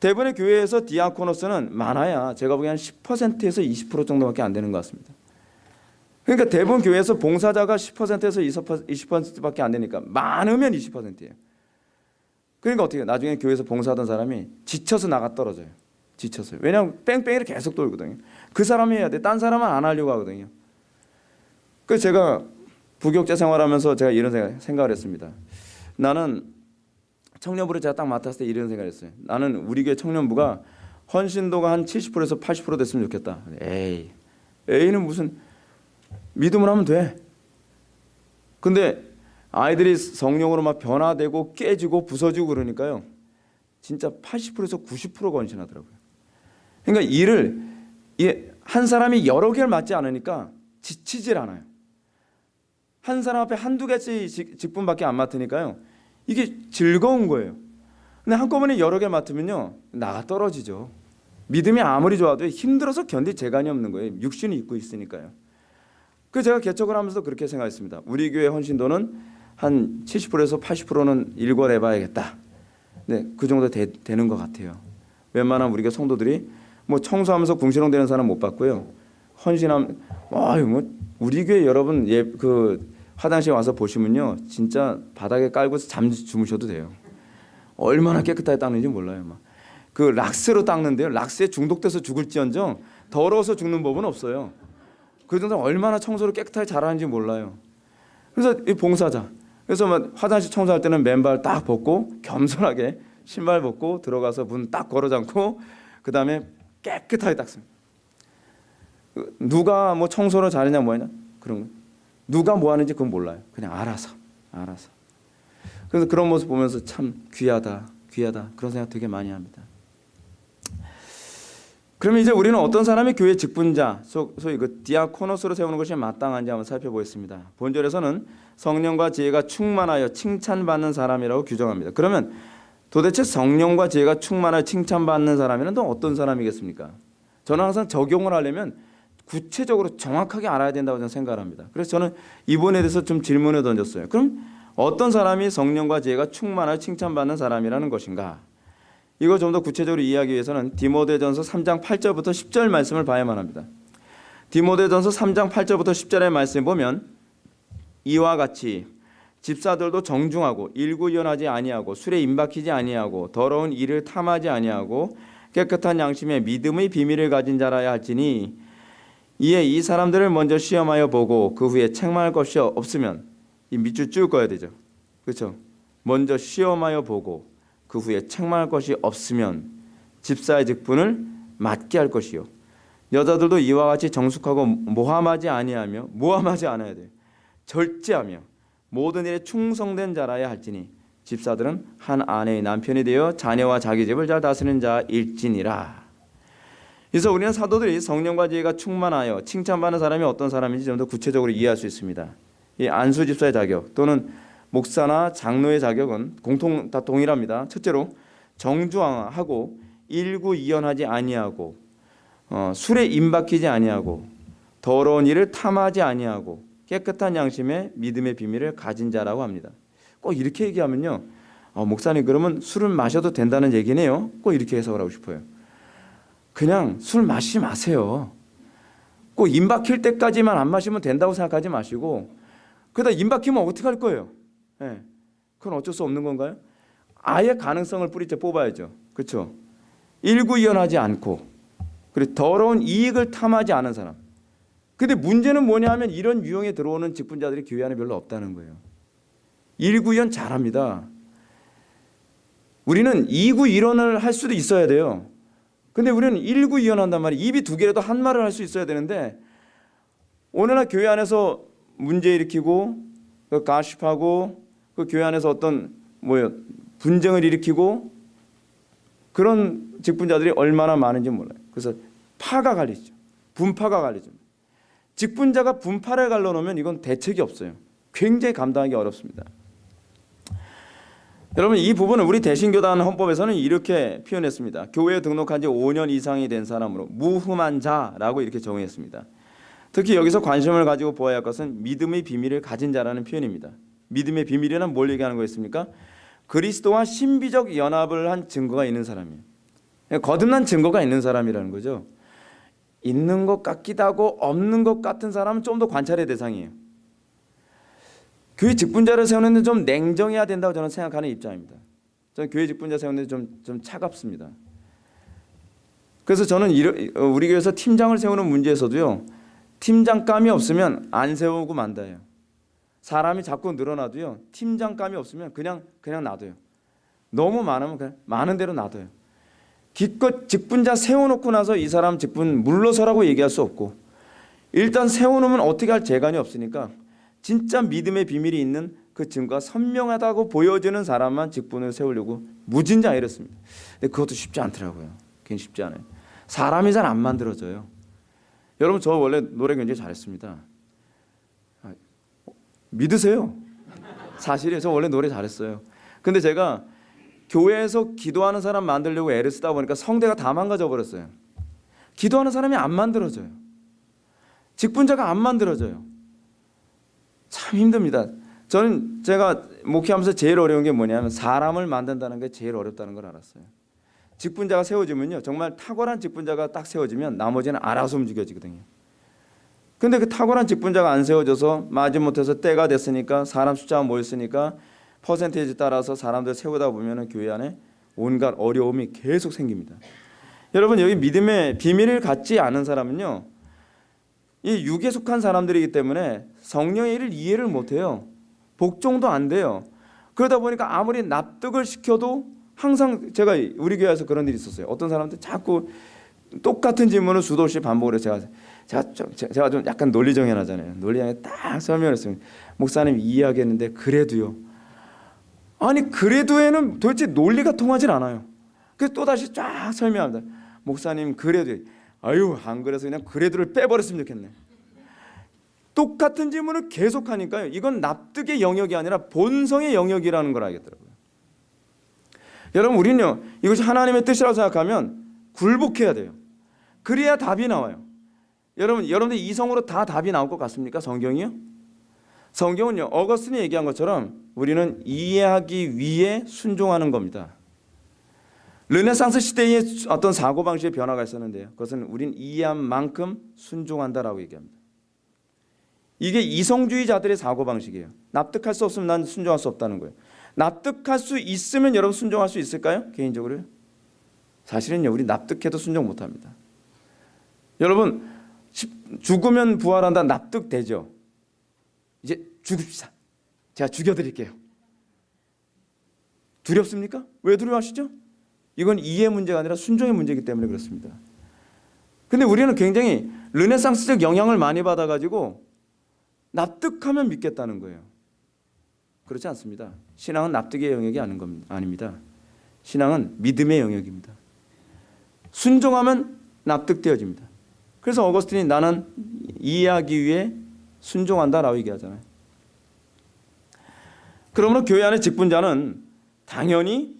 Speaker 1: 대부분의 교회에서 디아코노스는 많아야 제가 보기엔 10%에서 20% 정도밖에 안 되는 것 같습니다. 그러니까 대부분 교회에서 봉사자가 10%에서 20%밖에 안 되니까 많으면 20%예요. 그러니까 어떻게 나중에 교회에서 봉사하던 사람이 지쳐서 나가 떨어져요. 지쳤어요. 왜냐하면 뺑뺑이를 계속 돌거든요. 그 사람이 해야 돼. 딴 사람은 안 하려고 하거든요. 그래서 제가 부교육자 생활하면서 제가 이런 생각, 생각을 했습니다. 나는 청년부를 제가 딱 맡았을 때 이런 생각을 했어요. 나는 우리 교회 청년부가 헌신도가 한 70%에서 80% 됐으면 좋겠다. 에이, 에이는 무슨 믿음을 하면 돼. 근데 아이들이 성령으로 막 변화되고 깨지고 부서지고 그러니까요. 진짜 80%에서 90%가 헌신하더라고요. 그러니까 일을 한 사람이 여러 개를 맡지 않으니까 지치질 않아요. 한 사람 앞에 한두 개씩 직분밖에 안 맡으니까요. 이게 즐거운 거예요. 근데 한꺼번에 여러 개 맡으면요. 나가 떨어지죠. 믿음이 아무리 좋아도 힘들어서 견딜 재간이 없는 거예요. 육신이 있고 있으니까요. 그 제가 개척을 하면서 그렇게 생각했습니다. 우리 교회 헌신도는 한 70%에서 80%는 일괄해 봐야겠다. 네, 그 정도 되, 되는 것 같아요. 웬만한 우리가 성도들이 뭐 청소하면서 궁시렁 되는 사람 못 봤고요. 헌신함, 아유 뭐 우리 교회 여러분 예 그 화장실 와서 보시면요, 진짜 바닥에 깔고 잠 주무셔도 돼요. 얼마나 깨끗하게 닦는지 몰라요. 막. 그 락스로 닦는데요. 락스에 중독돼서 죽을지언정 더러워서 죽는 법은 없어요. 그 정도 얼마나 청소를 깨끗하게 잘하는지 몰라요. 그래서 이 봉사자. 그래서 막 화장실 청소할 때는 맨발 딱 벗고 겸손하게 신발 벗고 들어가서 문 딱 걸어 잠고 그 다음에 깨끗하게 닦습니다. 누가 뭐 청소를 잘했냐 뭐냐 그런 거. 누가 뭐 하는지 그건 몰라요. 그냥 알아서 알아서. 그래서 그런 모습 보면서 참 귀하다 귀하다 그런 생각 되게 많이 합니다. 그러면 이제 우리는 어떤 사람이 교회 직분자, 소위 그 디아코노스로 세우는 것이 마땅한지 한번 살펴보겠습니다. 본절에서는 성령과 지혜가 충만하여 칭찬받는 사람이라고 규정합니다. 그러면 도대체 성령과 지혜가 충만하여 칭찬받는 사람이란 또 어떤 사람이겠습니까? 저는 항상 적용을 하려면 구체적으로 정확하게 알아야 된다고 저는 생각을 합니다. 그래서 저는 이번에 대해서 좀 질문을 던졌어요. 그럼 어떤 사람이 성령과 지혜가 충만하여 칭찬받는 사람이라는 것인가? 이거 좀더 구체적으로 이해하기 위해서는 디모데전서 3장 8절부터 10절 말씀을 봐야만 합니다. 디모데전서 3장 8절부터 10절의 말씀 보면 이와 같이 집사들도 정중하고 일구연하지 아니하고 술에 임박히지 아니하고 더러운 일을 탐하지 아니하고 깨끗한 양심에 믿음의 비밀을 가진 자라야 할지니 이에 이 사람들을 먼저 시험하여 보고 그 후에 책망할 것이 없으면 이 밑줄 쭉 꺼야 되죠. 그렇죠? 먼저 시험하여 보고 그 후에 책망할 것이 없으면 집사의 직분을 맡게 할 것이요. 여자들도 이와 같이 정숙하고 모함하지 아니하며 모함하지 않아야 돼요. 절제하며 모든 일에 충성된 자라야 할지니 집사들은 한 아내의 남편이 되어 자녀와 자기 집을 잘 다스리는 자일지니라. 그래서 우리는 사도들이 성령과 지혜가 충만하여 칭찬받는 사람이 어떤 사람인지 좀 더 구체적으로 이해할 수 있습니다. 이 안수 집사의 자격 또는 목사나 장로의 자격은 공통 다 동일합니다. 첫째로 정중하고 일구이연하지 아니하고 어, 술에 임박히지 아니하고 더러운 일을 탐하지 아니하고 깨끗한 양심에 믿음의 비밀을 가진 자라고 합니다. 꼭 이렇게 얘기하면요. 어, 목사님 그러면 술을 마셔도 된다는 얘기네요. 꼭 이렇게 해석을 하고 싶어요. 그냥 술 마시지 마세요. 꼭 임박힐 때까지만 안 마시면 된다고 생각하지 마시고 그러다 임박히면 어떻게 할 거예요? 예. 그건 어쩔 수 없는 건가요? 아예 가능성을 뿌리째 뽑아야죠. 그렇죠? 일구이연하지 않고 그리고 더러운 이익을 탐하지 않은 사람. 근데 문제는 뭐냐 하면 이런 유형에 들어오는 직분자들이 교회 안에 별로 없다는 거예요. 일구이연 잘합니다. 우리는 이구이론을 할 수도 있어야 돼요. 근데 우리는 일구이연한단 말이에요. 입이 두 개라도 한 말을 할 수 있어야 되는데 오늘날 교회 안에서 문제 일으키고 그 가십하고 그 교회 안에서 어떤 뭐요 분쟁을 일으키고 그런 직분자들이 얼마나 많은지 몰라요. 그래서 파가 갈리죠. 분파가 갈리죠. 직분자가 분파를 갈라놓으면 이건 대책이 없어요. 굉장히 감당하기 어렵습니다. 여러분 이 부분은 우리 대신교단 헌법에서는 이렇게 표현했습니다. 교회에 등록한 지 5년 이상이 된 사람으로 무흠한 자라고 이렇게 정의했습니다. 특히 여기서 관심을 가지고 보아야 할 것은 믿음의 비밀을 가진 자라는 표현입니다. 믿음의 비밀이란 뭘 얘기하는 거였습니까? 그리스도와 신비적 연합을 한 증거가 있는 사람이에요. 거듭난 증거가 있는 사람이라는 거죠. 있는 것 같기도 하고 없는 것 같은 사람은 좀 더 관찰의 대상이에요. 교회 직분자를 세우는 데 좀 냉정해야 된다고 저는 생각하는 입장입니다. 저는 교회 직분자 세우는 데 좀, 좀 차갑습니다. 그래서 저는 우리 교회에서 팀장을 세우는 문제에서도요. 팀장감이 없으면 안 세우고 만다요. 사람이 자꾸 늘어나도요. 팀장감이 없으면 그냥 그냥 놔둬요. 너무 많으면 그냥 많은 대로 놔둬요. 기껏 직분자 세워놓고 나서 이 사람 직분 물러서라고 얘기할 수 없고 일단 세워놓으면 어떻게 할 재간이 없으니까 진짜 믿음의 비밀이 있는 그 증거가 선명하다고 보여지는 사람만 직분을 세우려고 무진장 이랬습니다. 근데 그것도 쉽지 않더라고요. 괜히 쉽지 않아요. 사람이 잘 안 만들어져요. 여러분 저 원래 노래 굉장히 잘했습니다. 아, 믿으세요? 사실이에요. 저 원래 노래 잘했어요. 근데 제가 교회에서 기도하는 사람 만들려고 애를 쓰다 보니까 성대가 다 망가져 버렸어요. 기도하는 사람이 안 만들어져요. 직분자가 안 만들어져요. 참 힘듭니다. 저는 제가 목회하면서 제일 어려운 게 뭐냐면 사람을 만든다는 게 제일 어렵다는 걸 알았어요. 직분자가 세워지면요. 정말 탁월한 직분자가 딱 세워지면 나머지는 알아서 움직여지거든요. 근데 그 탁월한 직분자가 안 세워져서 마지못해서 때가 됐으니까 사람 숫자가 모였으니까 퍼센테이지 따라서 사람들 세우다 보면 교회 안에 온갖 어려움이 계속 생깁니다. 여러분 여기 믿음의 비밀을 갖지 않은 사람은요. 이 육에 속한 사람들이기 때문에 성령의 일을 이해를 못해요. 복종도 안 돼요. 그러다 보니까 아무리 납득을 시켜도 항상 제가 우리 교회에서 그런 일이 있었어요. 어떤 사람들 자꾸 똑같은 질문을 수도 없이 반복을 해서 제가 제가 좀 제가 좀 약간 논리정연하잖아요. 논리정에 딱 설명했어요. 목사님 이해하겠는데 그래도요. 아니 그래도에는 도대체 논리가 통하질 않아요. 그래서 또 다시 쫙 설명합니다. 목사님 그래도 아유 안 그래서 그냥 그래도를 빼버렸으면 좋겠네. 똑같은 질문을 계속하니까요. 이건 납득의 영역이 아니라 본성의 영역이라는 걸 알겠더라고요. 여러분 우리는요. 이것이 하나님의 뜻이라고 생각하면 굴복해야 돼요. 그래야 답이 나와요. 여러분 여러분들 이성으로 다 답이 나올 것 같습니까? 성경이요? 성경은요. 어거스틴이 얘기한 것처럼 우리는 이해하기 위해 순종하는 겁니다. 르네상스 시대의 어떤 사고 방식의 변화가 있었는데요. 그것은 우린 이해한 만큼 순종한다라고 얘기합니다. 이게 이성주의자들의 사고 방식이에요. 납득할 수 없으면 난 순종할 수 없다는 거예요. 납득할 수 있으면 여러분 순종할 수 있을까요? 개인적으로요? 사실은요. 우리 납득해도 순종 못 합니다. 여러분 죽으면 부활한다 납득되죠. 이제 죽읍시다. 제가 죽여드릴게요. 두렵습니까? 왜 두려워하시죠? 이건 이해 문제가 아니라 순종의 문제이기 때문에 그렇습니다. 근데 우리는 굉장히 르네상스적 영향을 많이 받아가지고 납득하면 믿겠다는 거예요. 그렇지 않습니다. 신앙은 납득의 영역이 아닌 겁니다. 아닙니다. 신앙은 믿음의 영역입니다. 순종하면 납득되어집니다. 그래서 어거스틴이 나는 이해하기 위해 순종한다라고 얘기하잖아요. 그러므로 교회 안의 직분자는 당연히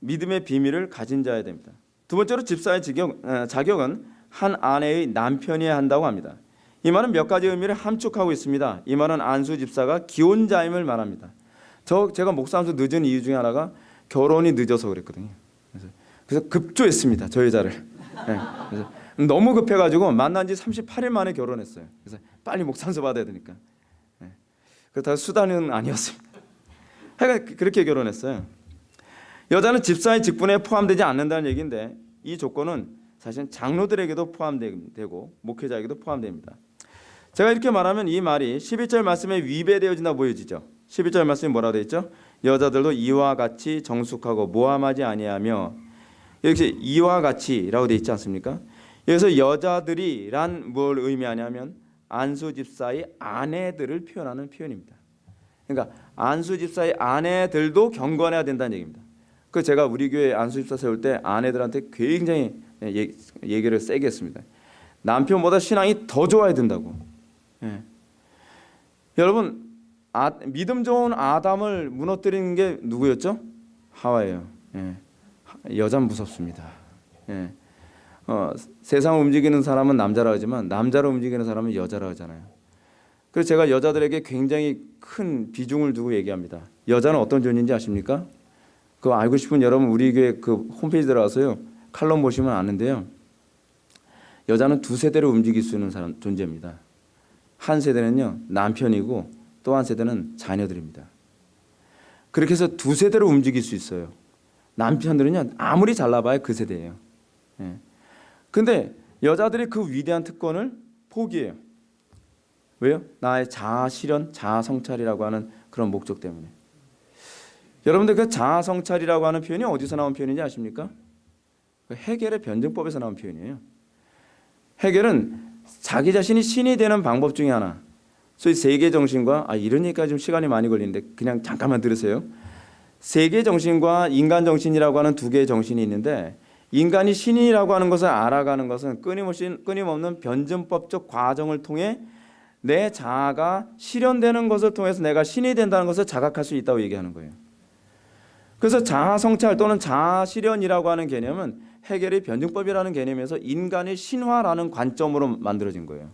Speaker 1: 믿음의 비밀을 가진 자야 됩니다. 두 번째로 집사의 어, 자격 은 한 아내의 남편이어야 한다고 합니다. 이 말은 몇 가지 의미를 함축하고 있습니다. 이 말은 안수 집사가 기혼자임을 말합니다. 저 제가 목사하면서 늦은 이유 중에 하나가 결혼이 늦어서 그랬거든요. 그래서, 급조했습니다. 저 여자를. 네, 너무 급해가지고 만난 지 38일 만에 결혼했어요. 그래서 빨리 목상서 받아야 되니까. 네. 그렇다고 수단은 아니었습니다. 하여간 그렇게 결혼했어요. 여자는 집사의 직분에 포함되지 않는다는 얘기인데 이 조건은 사실 장로들에게도 포함되고 목회자에게도 포함됩니다. 제가 이렇게 말하면 이 말이 11절 말씀에 위배되어진다 보여지죠. 11절 말씀이 뭐라고 되어 있죠? 여자들도 이와 같이 정숙하고 모함하지 아니하며 이렇게 이와 같이라고 되어 있지 않습니까? 여기서 여자들이란 뭘 의미하냐면 안수 집사의 아내들을 표현하는 표현입니다. 그러니까 안수 집사의 아내들도 경건해야 된다는 얘기입니다. 그 제가 우리 교회 안수 집사 세울 때 아내들한테 굉장히 얘기를 세게 했습니다. 남편보다 신앙이 더 좋아야 된다고. 예. 여러분 아, 믿음 좋은 아담을 무너뜨리는 게 누구였죠? 하와예요. 예. 여자 무섭습니다. 예. 어, 세상 움직이는 사람은 남자라 하지만 남자로 움직이는 사람은 여자라 하잖아요. 그래서 제가 여자들에게 굉장히 큰 비중을 두고 얘기합니다. 여자는 어떤 존재인지 아십니까? 그거 알고 싶은 여러분 우리 교회 그 홈페이지 들어가서요 칼럼 보시면 아는데요. 여자는 두 세대로 움직일 수 있는 사람 존재입니다. 한 세대는요 남편이고 또 한 세대는 자녀들입니다. 그렇게 해서 두 세대로 움직일 수 있어요. 남편들은요 아무리 잘나봐야 그 세대예요. 예. 근데 여자들이 그 위대한 특권을 포기해요. 왜요? 나의 자아 실현, 자아 성찰이라고 하는 그런 목적 때문에. 여러분들 그 자아 성찰이라고 하는 표현이 어디서 나온 표현인지 아십니까? 그 해결의 변증법에서 나온 표현이에요. 해결은 자기 자신이 신이 되는 방법 중에 하나. 소위 세계 정신과 아 얘기가 좀 시간이 많이 걸리는데 그냥 잠깐만 들으세요. 세계 정신과 인간 정신이라고 하는 두 개의 정신이 있는데 인간이 신이라고 하는 것을 알아가는 것은 끊임없이 끊임없는 변증법적 과정을 통해 내 자아가 실현되는 것을 통해서 내가 신이 된다는 것을 자각할 수 있다고 얘기하는 거예요. 그래서 자아 성찰 또는 자아 실현이라고 하는 개념은 해결의 변증법이라는 개념에서 인간의 신화라는 관점으로 만들어진 거예요.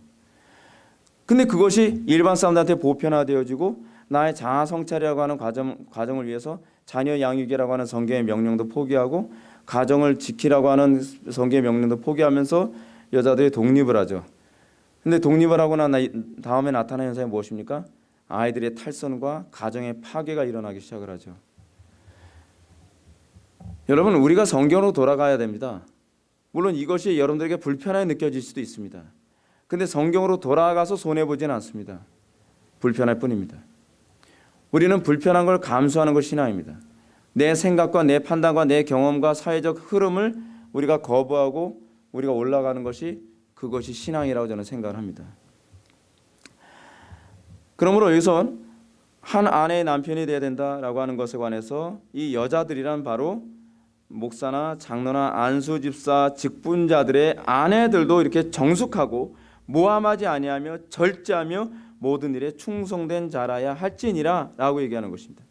Speaker 1: 근데 그것이 일반 사람들한테 보편화되어지고 나의 자아 성찰이라고 하는 과정, 과정을 위해서 자녀 양육이라고 하는 성경의 명령도 포기하고 가정을 지키라고 하는 성경의 명령도 포기하면서 여자들이 독립을 하죠. 근데 독립을 하고 난 다음에 나타나는 현상이 무엇입니까? 아이들의 탈선과 가정의 파괴가 일어나기 시작을 하죠. 여러분 우리가 성경으로 돌아가야 됩니다. 물론 이것이 여러분들에게 불편하게 느껴질 수도 있습니다. 근데 성경으로 돌아가서 손해 보지는 않습니다. 불편할 뿐입니다. 우리는 불편한 걸 감수하는 것이 신앙입니다. 내 생각과 내 판단과 내 경험과 사회적 흐름을 우리가 거부하고 우리가 올라가는 것이 그것이 신앙이라고 저는 생각을 합니다. 그러므로 여기서 한 아내의 남편이 되어야 된다라고 하는 것에 관해서 이 여자들이란 바로 목사나 장로나 안수 집사 직분자들의 아내들도 이렇게 정숙하고 모함하지 아니하며 절제하며 모든 일에 충성된 자라야 할지니라라고 얘기하는 것입니다.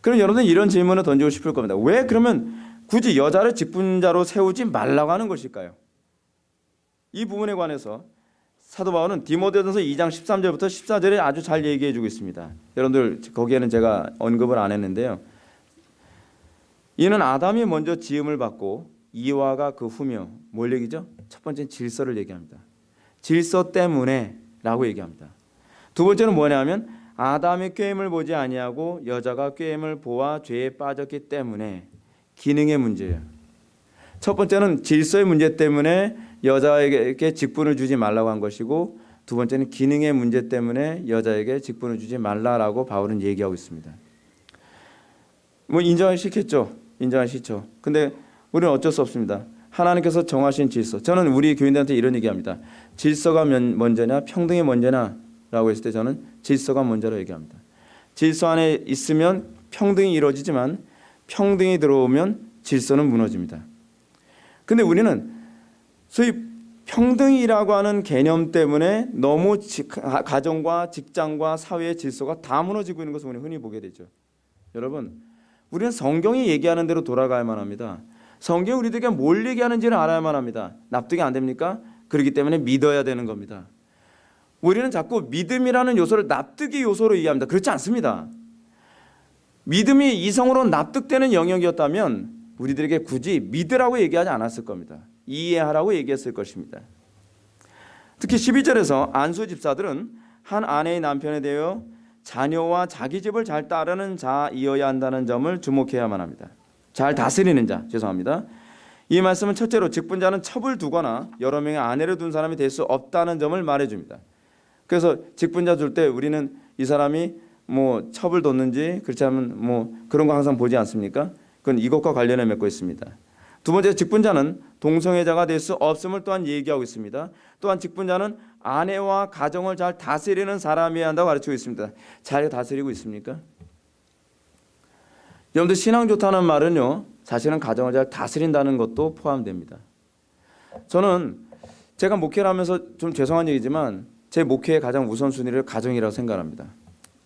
Speaker 1: 그럼 여러분 이런 질문을 던지고 싶을 겁니다. 왜 그러면 굳이 여자를 직분자로 세우지 말라고 하는 것일까요? 이 부분에 관해서 사도 바울은 디모데전서 2장 13절부터 14절에 아주 잘 얘기해 주고 있습니다. 여러분들 거기에는 제가 언급을 안 했는데요. 이는 아담이 먼저 지음을 받고 이와가 그 후며 뭘 얘기죠? 첫 번째는 질서를 얘기합니다. 질서 때문에 라고 얘기합니다. 두 번째는 뭐냐면 아담이 꾀임을 보지 아니하고 여자가 꾀임을 보아 죄에 빠졌기 때문에 기능의 문제예요. 첫 번째는 질서의 문제 때문에 여자에게 직분을 주지 말라고 한 것이고 두 번째는 기능의 문제 때문에 여자에게 직분을 주지 말라라고 바울은 얘기하고 있습니다. 뭐. 인정하기 싫죠. 근데 우리는 어쩔 수 없습니다. 하나님께서 정하신 질서. 저는 우리 교인들한테 이런 얘기합니다. 질서가 면- 먼저냐 평등이 먼저냐라고 했을 때 저는 질서가 먼저로 얘기합니다. 질서 안에 있으면 평등이 이루어지지만 평등이 들어오면 질서는 무너집니다. 근데 우리는 소위 평등이라고 하는 개념 때문에 너무 지- 가- 가정과 직장과 사회의 질서가 다 무너지고 있는 것을 우리 흔히 보게 되죠. 여러분, 우리는 성경이 얘기하는 대로 돌아가야만 합니다. 성경이 우리들에게 뭘 얘기하는지를 알아야만 합니다. 납득이 안 됩니까? 그렇기 때문에 믿어야 되는 겁니다. 우리는 자꾸 믿음이라는 요소를 납득의 요소로 이해합니다. 그렇지 않습니다. 믿음이 이성으로 납득되는 영역이었다면 우리들에게 굳이 믿으라고 얘기하지 않았을 겁니다. 이해하라고 얘기했을 것입니다. 특히 12절에서 안수 집사들은 한 아내의 남편에 대하여 자녀와 자기 집을 잘 따르는 자이어야 한다는 점을 주목해야만 합니다. 잘 다스리는 자, 죄송합니다. 이 말씀은 첫째로 직분자는 첩을 두거나 여러 명의 아내를 둔 사람이 될 수 없다는 점을 말해줍니다. 그래서 직분자 줄 때 우리는 이 사람이 뭐 첩을 뒀는지 그렇지 않으면 뭐 그런 거 항상 보지 않습니까? 그건 이것과 관련해 맺고 있습니다. 두 번째 직분자는 동성애자가 될 수 없음을 또한 얘기하고 있습니다. 또한 직분자는 아내와 가정을 잘 다스리는 사람이어야 한다고 가르치고 있습니다. 잘 다스리고 있습니까? 여러분들 신앙 좋다는 말은요. 사실은 가정을 잘 다스린다는 것도 포함됩니다. 저는 제가 목회를 하면서 좀 죄송한 얘기지만 제 목회의 가장 우선순위를 가정이라고 생각합니다.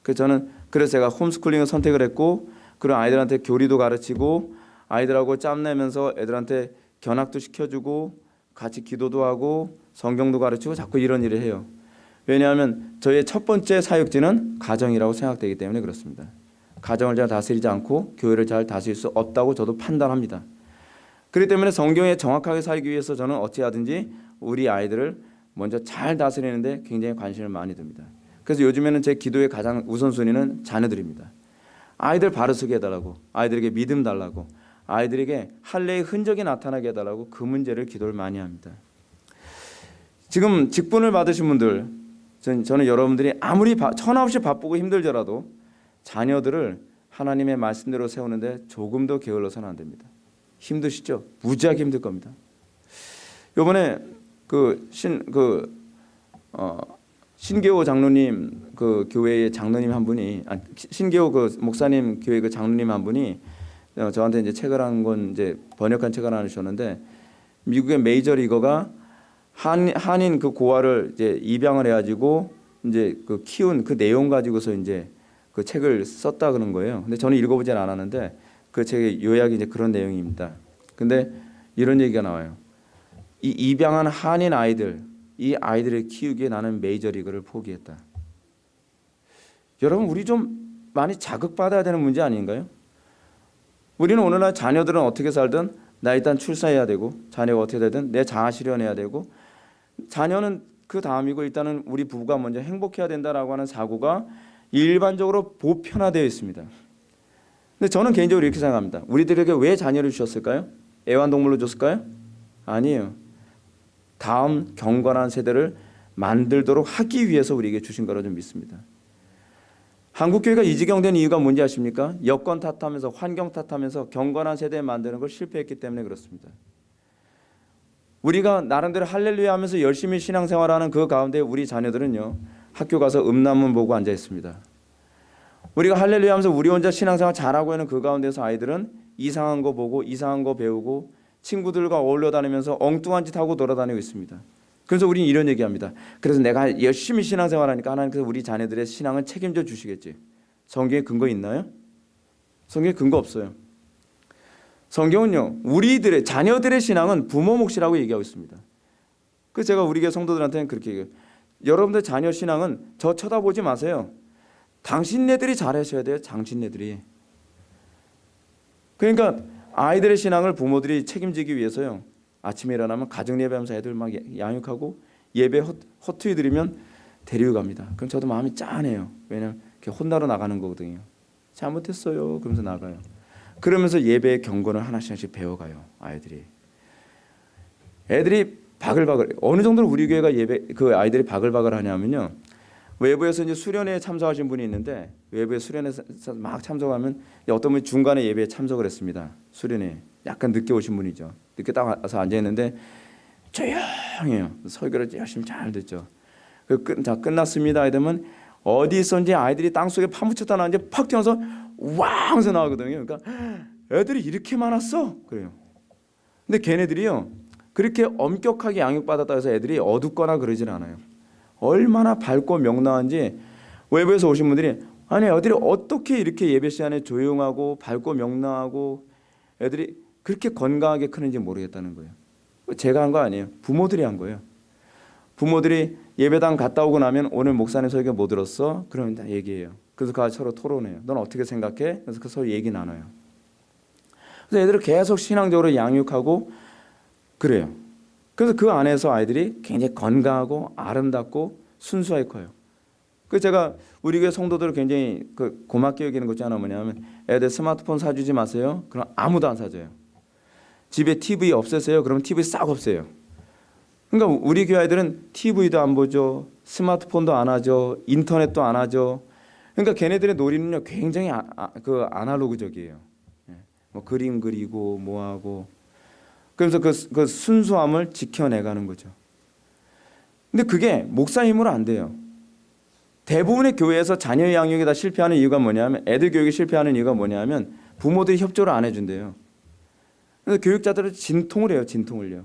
Speaker 1: 그래서 저는 그래서 제가 홈스쿨링을 선택을 했고 그런 아이들한테 교리도 가르치고 아이들하고 짬내면서 애들한테 견학도 시켜주고 같이 기도도 하고 성경도 가르치고 자꾸 이런 일을 해요. 왜냐하면 저의 첫 번째 사역지는 가정이라고 생각되기 때문에 그렇습니다. 가정을 잘 다스리지 않고 교회를 잘 다스릴 수 없다고 저도 판단합니다. 그렇기 때문에 성경에 정확하게 살기 위해서 저는 어찌하든지 우리 아이들을 먼저 잘 다스리는데 굉장히 관심을 많이 듭니다. 그래서 요즘에는 제 기도의 가장 우선순위는 자녀들입니다. 아이들 바르서게 해달라고, 아이들에게 믿음 달라고, 아이들에게 할례의 흔적이 나타나게 해달라고 그 문제를 기도를 많이 합니다. 지금 직분을 받으신 분들, 전- 저는 여러분들이 아무리 바, 천하없이 바쁘고 힘들더라도 자녀들을 하나님의 말씀대로 세우는데 조금 더 게을러서는 안 됩니다. 힘드시죠? 무지하게 힘들 겁니다. 요번에 그 신 그 어, 신계호 장로님 그 교회의 장로님 한 분이 아, 신계호 그 목사님 교회 그 장로님 한 분이 어, 저한테 이제 책을 한 권 이제 번역한 책을 하나 주셨는데 미국의 메이저 리거가 한 한인 그 고아를 이제 입양을 해가지고 이제 그 키운 그 내용 가지고서 이제 그 책을 썼다 그런 거예요. 근데 저는 읽어보진 않았는데 그 책의 요약이 이제 그런 내용입니다. 근데 이런 얘기가 나와요. 이 입양한 한인 아이들 이 아이들을 키우기에 나는 메이저리그를 포기했다. 여러분 우리 좀 많이 자극받아야 되는 문제 아닌가요? 우리는 오늘날 자녀들은 어떻게 살든 나 일단 출산해야 되고 자녀가 어떻게 되든 내 자아 실현해야 되고 자녀는 그 다음이고 일단은 우리 부부가 먼저 행복해야 된다라고 하는 사고가 일반적으로 보편화되어 있습니다. 근데 저는 개인적으로 이렇게 생각합니다. 우리들에게 왜 자녀를 주셨을까요? 애완동물로 줬을까요? 아니에요. 다음 경건한 세대를 만들도록 하기 위해서 우리에게 주신 거라 좀 믿습니다. 한국 교회가 이 지경 된 이유가 뭔지 아십니까? 여건 탓하면서 환경 탓하면서 경건한 세대 만드는 걸 실패했기 때문에 그렇습니다. 우리가 나름대로 할렐루야 하면서 열심히 신앙생활하는 그 가운데 우리 자녀들은요. 학교 가서 음란문 보고 앉아 있습니다. 우리가 할렐루야 하면서 우리 혼자 신앙생활 잘하고 있는 그 가운데서 아이들은 이상한 거 보고 이상한 거 배우고 친구들과 어울려 다니면서 엉뚱한 짓 하고 돌아다니고 있습니다. 그래서 우리는 이런 얘기합니다. 그래서 내가 열심히 신앙생활하니까 하나님께서 우리 자녀들의 신앙을 책임져 주시겠지. 성경에 근거 있나요? 성경에 근거 없어요. 성경은요 우리들의 자녀들의 신앙은 부모 몫이라고 얘기하고 있습니다. 그래서 제가 우리 교회 성도들한테는 그렇게 얘기해요. 여러분들 자녀 신앙은 저 쳐다보지 마세요. 당신네들이 잘하셔야 돼요. 당신네들이. 그러니까 아이들의 신앙을 부모들이 책임지기 위해서요. 아침에 일어나면 가정 예배하면서 애들 막 양육하고 예배 허, 허투이 드리면 데리고 갑니다. 그럼 저도 마음이 짠해요. 왜냐면 혼나러 나가는 거거든요. 잘못했어요. 그러면서 나가요. 그러면서 예배의 경건을 하나씩 하나씩 배워가요. 아이들이. 애들이 바글바글 어느 정도로 우리 교회가 예배 그 아이들이 바글바글 하냐면요. 외부에서 이제 수련회에 참석하신 분이 있는데 외부에 수련회 막 참석하면 어떤 분이 중간에 예배에 참석을 했습니다. 수련회 약간 늦게 오신 분이죠. 늦게 딱 와서 앉아 있는데 조용해요. 설교를 열심히 잘 듣죠. 그 끝, 자 끝났습니다. 이러면 어디 있었는지 아이들이 땅 속에 파묻혔다 나는지 팍 뛰어서 왕서 나오거든요. 그러니까 애들이 이렇게 많았어. 그래요. 근데 걔네들이요 그렇게 엄격하게 양육받았다 해서 애들이 어둡거나 그러질 않아요. 얼마나 밝고 명랑한지 외부에서 오신 분들이 아니 애들이 어떻게 이렇게 예배 시간에 조용하고 밝고 명랑하고 애들이 그렇게 건강하게 크는지 모르겠다는 거예요. 제가 한 거 아니에요. 부모들이 한 거예요. 부모들이 예배당 갔다 오고 나면 오늘 목사님 설교 못 들었어? 그러면 다 얘기해요. 그래서 그 서로 토론해요. 넌 어떻게 생각해? 그래서 그 서로 얘기 나눠요. 그래서 애들을 계속 신앙적으로 양육하고 그래요. 그래서 그 안에서 아이들이 굉장히 건강하고 아름답고 순수하게 커요. 그 제가 우리 교회 성도들을 굉장히 그 고맙게 여기는 것 중에 하나 뭐냐면 애들 스마트폰 사주지 마세요. 그럼 아무도 안 사줘요. 집에 TV 없애세요. 그럼 TV 싹 없애요. 그러니까 우리 교회 아이들은 TV도 안 보죠. 스마트폰도 안 하죠. 인터넷도 안 하죠. 그러니까 걔네들의 놀이는요 굉장히 아, 아, 그 아날로그적이에요. 예. 뭐 그림 그리고 뭐 하고 그래서 그, 그 순수함을 지켜내가는 거죠. 근데 그게 목사 힘으로 안 돼요. 대부분의 교회에서 자녀 양육에 다 실패하는 이유가 뭐냐면 애들 교육이 실패하는 이유가 뭐냐면 부모들이 협조를 안 해준대요. 그래서 교육자들은 진통을 해요, 진통을요.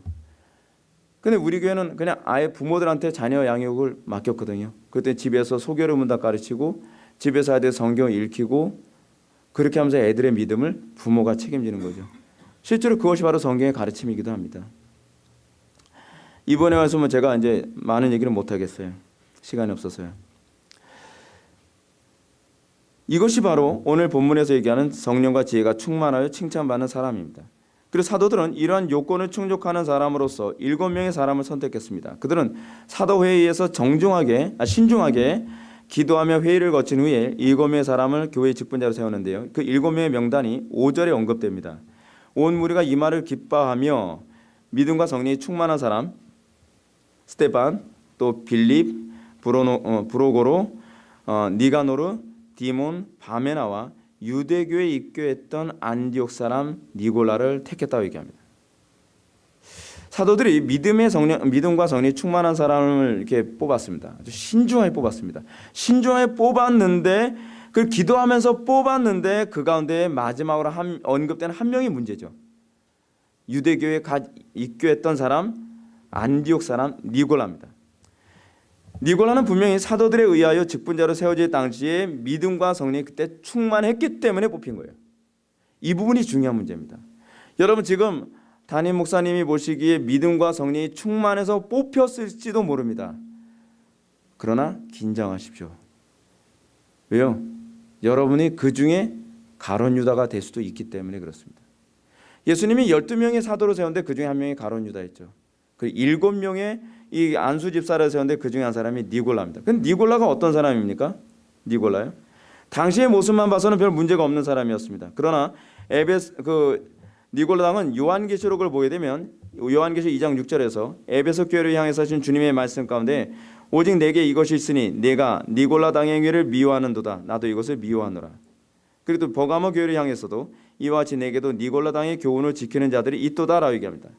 Speaker 1: 근데 우리 교회는 그냥 아예 부모들한테 자녀 양육을 맡겼거든요. 그때 집에서 소개를 문다 가르치고 집에서 아이들 성경을 읽히고 그렇게 하면서 애들의 믿음을 부모가 책임지는 거죠. 실제로 그것이 바로 성경의 가르침이기도 합니다. 이번에 와서 뭐 제가 이제 많은 얘기를 못 하겠어요. 시간이 없어서요. 이것이 바로 오늘 본문에서 얘기하는 성령과 지혜가 충만하여 칭찬받는 사람입니다. 그리고 사도들은 이러한 요건을 충족하는 사람으로서 일곱 명의 사람을 선택했습니다. 그들은 사도 회의에서 정중하게 아, 신중하게 기도하며 회의를 거친 후에 일곱 명의 사람을 교회 직분자로 세우는데요. 그 일곱 명의 명단이 5절에 언급됩니다. 온 무리가 이 말을 기뻐하며 믿음과 성령이 충만한 사람 스테반 또 빌립 브로노, 어, 브로고로 어, 니가노르 디몬 바메나와 유대교에 입교했던 안디옥 사람 니골라를 택했다고 얘기합니다. 사도들이 믿음의 성령, 믿음과 성령이 충만한 사람을 이렇게 뽑았습니다. 아주 신중하게 뽑았습니다. 신중하게 뽑았는데 그 기도하면서 뽑았는데 그 가운데 마지막으로 한, 언급된 한 명이 문제죠. 유대교에 가 입교했던 사람 안디옥 사람 니골라입니다. 니골라는 분명히 사도들에 의하여 직분자로 세워질 당시에 믿음과 성령이 그때 충만했기 때문에 뽑힌 거예요. 이 부분이 중요한 문제입니다. 여러분 지금 담임 목사님이 보시기에 믿음과 성령이 충만해서 뽑혔을지도 모릅니다. 그러나 긴장하십시오. 왜요? 여러분이 그 중에 가론 유다가 될 수도 있기 때문에 그렇습니다. 예수님이 12명의 사도로 세웠는데 그 중에 한 명이 가론 유다였죠. 그 일곱 명의 이 안수 집사를 세웠는데 그 중에 한 사람이 니골라입니다. 근데 니골라가 어떤 사람입니까? 니골라요? 당시의 모습만 봐서는 별 문제가 없는 사람이었습니다. 그러나 에베스 그 니골라 당은 요한계시록을 보게 되면 요한계시 2장 6절에서 에베소 교회를 향해서 하신 주님의 말씀 가운데 오직 내게 이것이 있으니 내가 니골라 당의 행위를 미워하는도다. 나도 이것을 미워하노라. 그리고 또 버가모 교회를 향해서도 이와 같이 내게도 니골라 당의 교훈을 지키는 자들이 있도다라고 얘기합니다.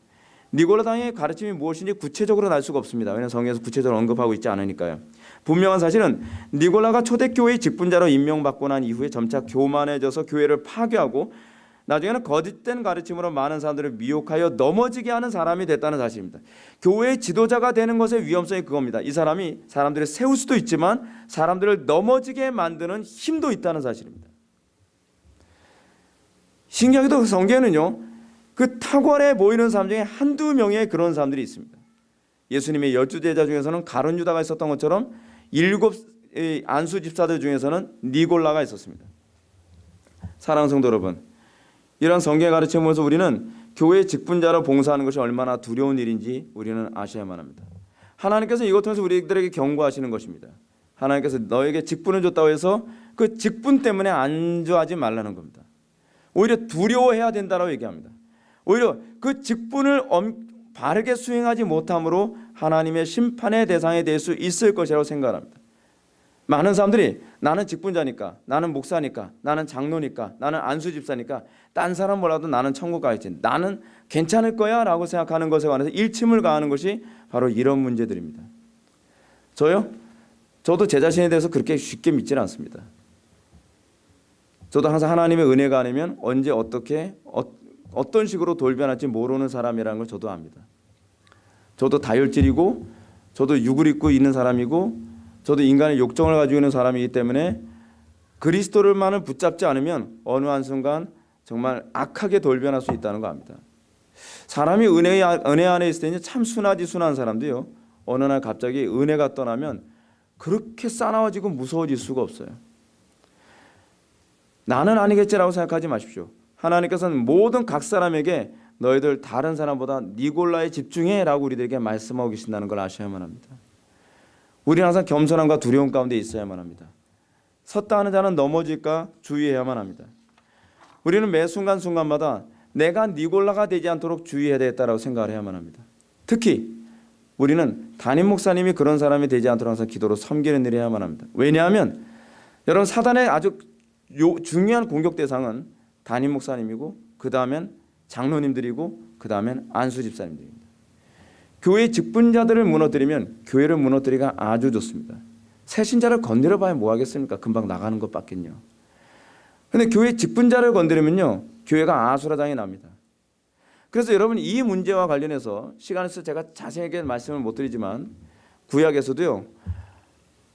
Speaker 1: 니골라 당의 가르침이 무엇인지 구체적으로는 알 수가 없습니다. 왜냐하면 성경에서 구체적으로 언급하고 있지 않으니까요. 분명한 사실은 니골라가 초대교회의 직분자로 임명받고 난 이후에 점차 교만해져서 교회를 파괴하고 나중에는 거짓된 가르침으로 많은 사람들을 미혹하여 넘어지게 하는 사람이 됐다는 사실입니다. 교회의 지도자가 되는 것의 위험성이 그겁니다. 이 사람이 사람들을 세울 수도 있지만 사람들을 넘어지게 만드는 힘도 있다는 사실입니다. 신기하게도 성경에는요. 그 탁월해 보이는 사람 중에 한두 명의 그런 사람들이 있습니다. 예수님의 열두 제자 중에서는 가론 유다가 있었던 것처럼 일곱 안수 집사들 중에서는 니골라가 있었습니다. 사랑하는 성도 여러분, 이런 성경의 가르침을 보면서 우리는 교회 직분자로 봉사하는 것이 얼마나 두려운 일인지 우리는 아셔야만 합니다. 하나님께서 이것 통해서 우리들에게 경고하시는 것입니다. 하나님께서 너에게 직분을 줬다고 해서 그 직분 때문에 안주하지 말라는 겁니다. 오히려 두려워해야 된다라고 얘기합니다. 오히려 그 직분을 엄, 바르게 수행하지 못함으로 하나님의 심판의 대상이 될 수 있을 것이라고 생각합니다. 많은 사람들이 나는 직분자니까 나는 목사니까 나는 장로니까 나는 안수집사니까 딴 사람 몰라도 나는 천국 가야지. 나는 괜찮을 거야 라고 생각하는 것에 관해서 일침을 가하는 것이 바로 이런 문제들입니다. 저요? 저도 제 자신에 대해서 그렇게 쉽게 믿지는 않습니다. 저도 항상 하나님의 은혜가 아니면 언제 어떻게 어, 어떤 식으로 돌변할지 모르는 사람이라는 걸 저도 압니다. 저도 다혈질이고 저도 육을 입고 있는 사람이고 저도 인간의 욕정을 가지고 있는 사람이기 때문에 그리스도를만을 붙잡지 않으면 어느 한순간 정말 악하게 돌변할 수 있다는 거 압니다. 사람이 은혜, 은혜 안에 있을 때는 참 순하지 순한 사람도요. 어느 날 갑자기 은혜가 떠나면 그렇게 싸나워지고 무서워질 수가 없어요. 나는 아니겠지라고 생각하지 마십시오. 하나님께서는 모든 각 사람에게 너희들 다른 사람보다 니골라에 집중해라고 우리들에게 말씀하고 계신다는 걸 아셔야만 합니다. 우리는 항상 겸손함과 두려움 가운데 있어야만 합니다. 섰다 하는 자는 넘어질까 주의해야만 합니다. 우리는 매 순간순간마다 내가 니골라가 되지 않도록 주의해야 되겠다라고 생각을 해야만 합니다. 특히 우리는 담임 목사님이 그런 사람이 되지 않도록 항상 기도로 섬기는 일을 해야만 합니다. 왜냐하면 여러분 사단의 아주 요, 중요한 공격 대상은 담임 목사님이고 그 다음엔 장로님들이고 그 다음엔 안수 집사님들입니다. 교회 직분자들을 무너뜨리면 교회를 무너뜨리기가 아주 좋습니다. 새 신자를 건드려 봐야 뭐 하겠습니까? 금방 나가는 것밖엔요. 근데 교회 직분자를 건드리면요. 교회가 아수라장이 납니다. 그래서 여러분 이 문제와 관련해서 시간에서 제가 자세하게 말씀을 못 드리지만 구약에서도요.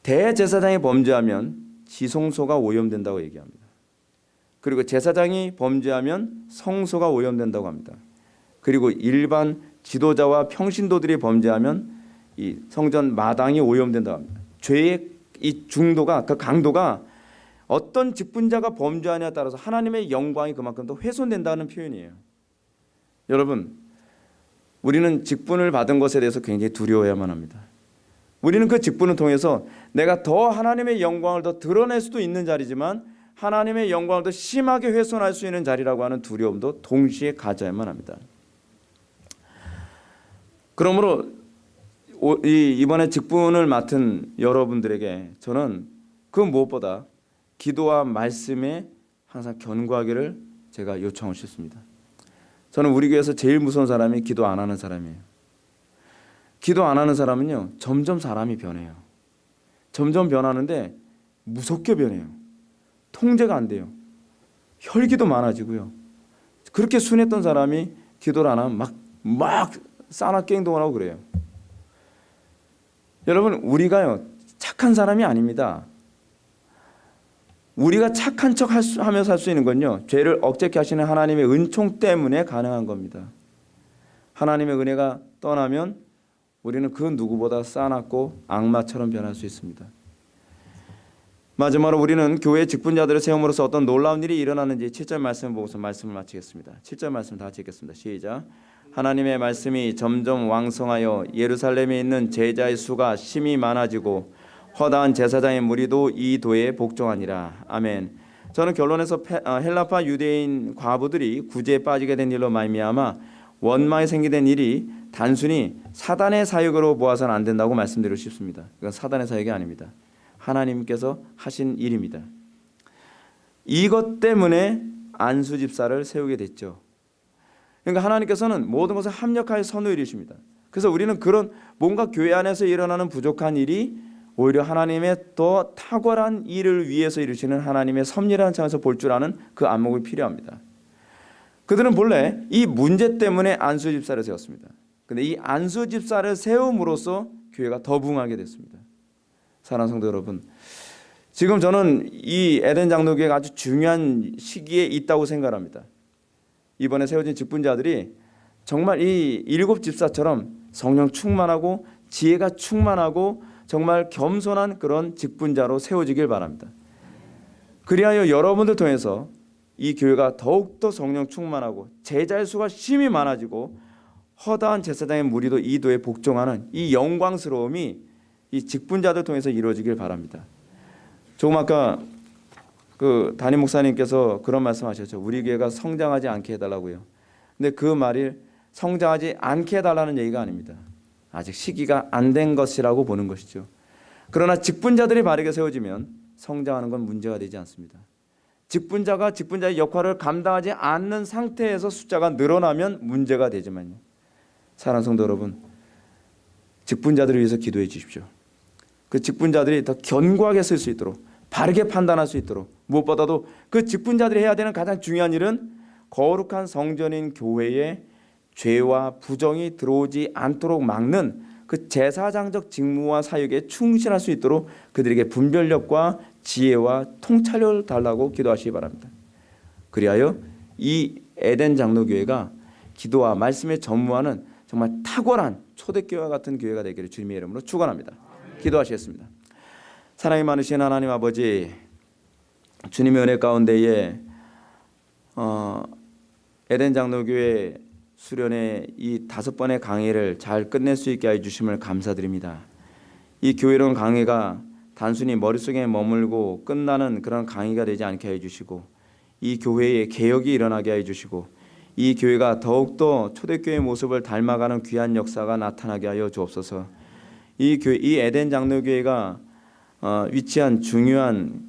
Speaker 1: 대제사장이 범죄하면 지성소가 오염된다고 얘기합니다. 그리고 제사장이 범죄하면 성소가 오염된다고 합니다. 그리고 일반 지도자와 평신도들이 범죄하면 이 성전 마당이 오염된다고 합니다. 죄의 이 중도가 그 강도가 어떤 직분자가 범죄하냐에 따라서 하나님의 영광이 그만큼 더 훼손된다는 표현이에요. 여러분, 우리는 직분을 받은 것에 대해서 굉장히 두려워야만 합니다. 우리는 그 직분을 통해서 내가 더 하나님의 영광을 더 드러낼 수도 있는 자리지만 하나님의 영광을 더 심하게 훼손할 수 있는 자리라고 하는 두려움도 동시에 가져야만 합니다. 그러므로 이번에 직분을 맡은 여러분들에게 저는 그 무엇보다 기도와 말씀에 항상 견고하기를 제가 요청하고 싶습니다. 저는 우리 교회에서 제일 무서운 사람이 기도 안 하는 사람이에요. 기도 안 하는 사람은요 점점 사람이 변해요. 점점 변하는데 무섭게 변해요. 통제가 안 돼요. 혈기도 많아지고요. 그렇게 순했던 사람이 기도를 안 하면 막, 막 싸납게 행동을 하고 그래요. 여러분 우리가요 착한 사람이 아닙니다. 우리가 착한 척 하면서 할 수 있는 건요 죄를 억제케 하시는 하나님의 은총 때문에 가능한 겁니다. 하나님의 은혜가 떠나면 우리는 그 누구보다 싸납고 악마처럼 변할 수 있습니다. 마지막으로 우리는 교회 직분자들을 세움으로써 어떤 놀라운 일이 일어나는지 7절 말씀을 보고서 말씀을 마치겠습니다. 7절 말씀 다 읽겠습니다. 시작. 하나님의 말씀이 점점 왕성하여 예루살렘에 있는 제자의 수가 심히 많아지고 허다한 제사장의 무리도 이 도에 복종하니라. 아멘. 저는 결론에서 어, 헬라파 유대인 과부들이 구제에 빠지게 된 일로 말미암아 원망이 생기된 일이 단순히 사단의 사역으로 보아서는 안 된다고 말씀드리고 싶습니다. 이건 사단의 사역이 아닙니다. 하나님께서 하신 일입니다. 이것 때문에 안수 집사를 세우게 됐죠. 그러니까 하나님께서는 모든 것을 합력하여 선을 이루십니다. 그래서 우리는 그런 뭔가 교회 안에서 일어나는 부족한 일이 오히려 하나님의 더 탁월한 일을 위해서 이루시는 하나님의 섭리라는 차원에서 볼 줄 아는 그 안목이 필요합니다. 그들은 본래 이 문제 때문에 안수 집사를 세웠습니다. 근데 이 안수 집사를 세움으로써 교회가 더 부흥하게 됐습니다. 사랑하는 성도 여러분, 지금 저는 이 에덴 장로교회가 아주 중요한 시기에 있다고 생각합니다. 이번에 세워진 직분자들이 정말 이 일곱 집사처럼 성령 충만하고 지혜가 충만하고 정말 겸손한 그런 직분자로 세워지길 바랍니다. 그리하여 여러분들 통해서 이 교회가 더욱더 성령 충만하고 제자의 수가 심히 많아지고 허다한 제사장의 무리도 이 도에 복종하는 이 영광스러움이 이 직분자들 통해서 이루어지길 바랍니다. 조금 아까 그 담임 목사님께서 그런 말씀하셨죠. 우리 교회가 성장하지 않게 해달라고요. 근데 그 말이 성장하지 않게 해달라는 얘기가 아닙니다. 아직 시기가 안 된 것이라고 보는 것이죠. 그러나 직분자들이 바르게 세워지면 성장하는 건 문제가 되지 않습니다. 직분자가 직분자의 역할을 감당하지 않는 상태에서 숫자가 늘어나면 문제가 되지만요. 사랑하는 성도 여러분, 직분자들을 위해서 기도해 주십시오. 그 직분자들이 더 견고하게 쓸 수 있도록 바르게 판단할 수 있도록 무엇보다도 그 직분자들이 해야 되는 가장 중요한 일은 거룩한 성전인 교회에 죄와 부정이 들어오지 않도록 막는 그 제사장적 직무와 사역에 충실할 수 있도록 그들에게 분별력과 지혜와 통찰력을 달라고 기도하시기 바랍니다. 그리하여 이 에덴 장로교회가 기도와 말씀에 전무하는 정말 탁월한 초대교회와 같은 교회가 되기를 주님의 이름으로 축원합니다. 기도하시겠습니다. 사랑이 많으신 하나님 아버지 주님의 은혜 가운데에 어, 에덴 장로교회 수련의 이 다섯 번의 강의를 잘 끝낼 수 있게 해 주심을 감사드립니다. 이 교회론 강의가 단순히 머릿속에 머물고 끝나는 그런 강의가 되지 않게 해 주시고 이 교회에 개혁이 일어나게 해 주시고 이 교회가 더욱더 초대교회 모습을 닮아가는 귀한 역사가 나타나게 하여 주옵소서. 이 교회 이 에덴 장로교회가 어, 위치한 중요한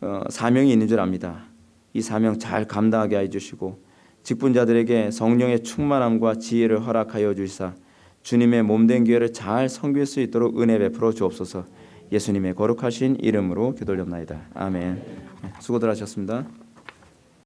Speaker 1: 어, 사명이 있는 줄 압니다. 이 사명 잘 감당하게 해 주시고 직분자들에게 성령의 충만함과 지혜를 허락하여 주시사 주님의 몸된 교회를 잘 섬길 수 있도록 은혜 베풀어 주옵소서. 예수님의 거룩하신 이름으로 기도올옵나이다. 아멘. 네, 수고들 하셨습니다.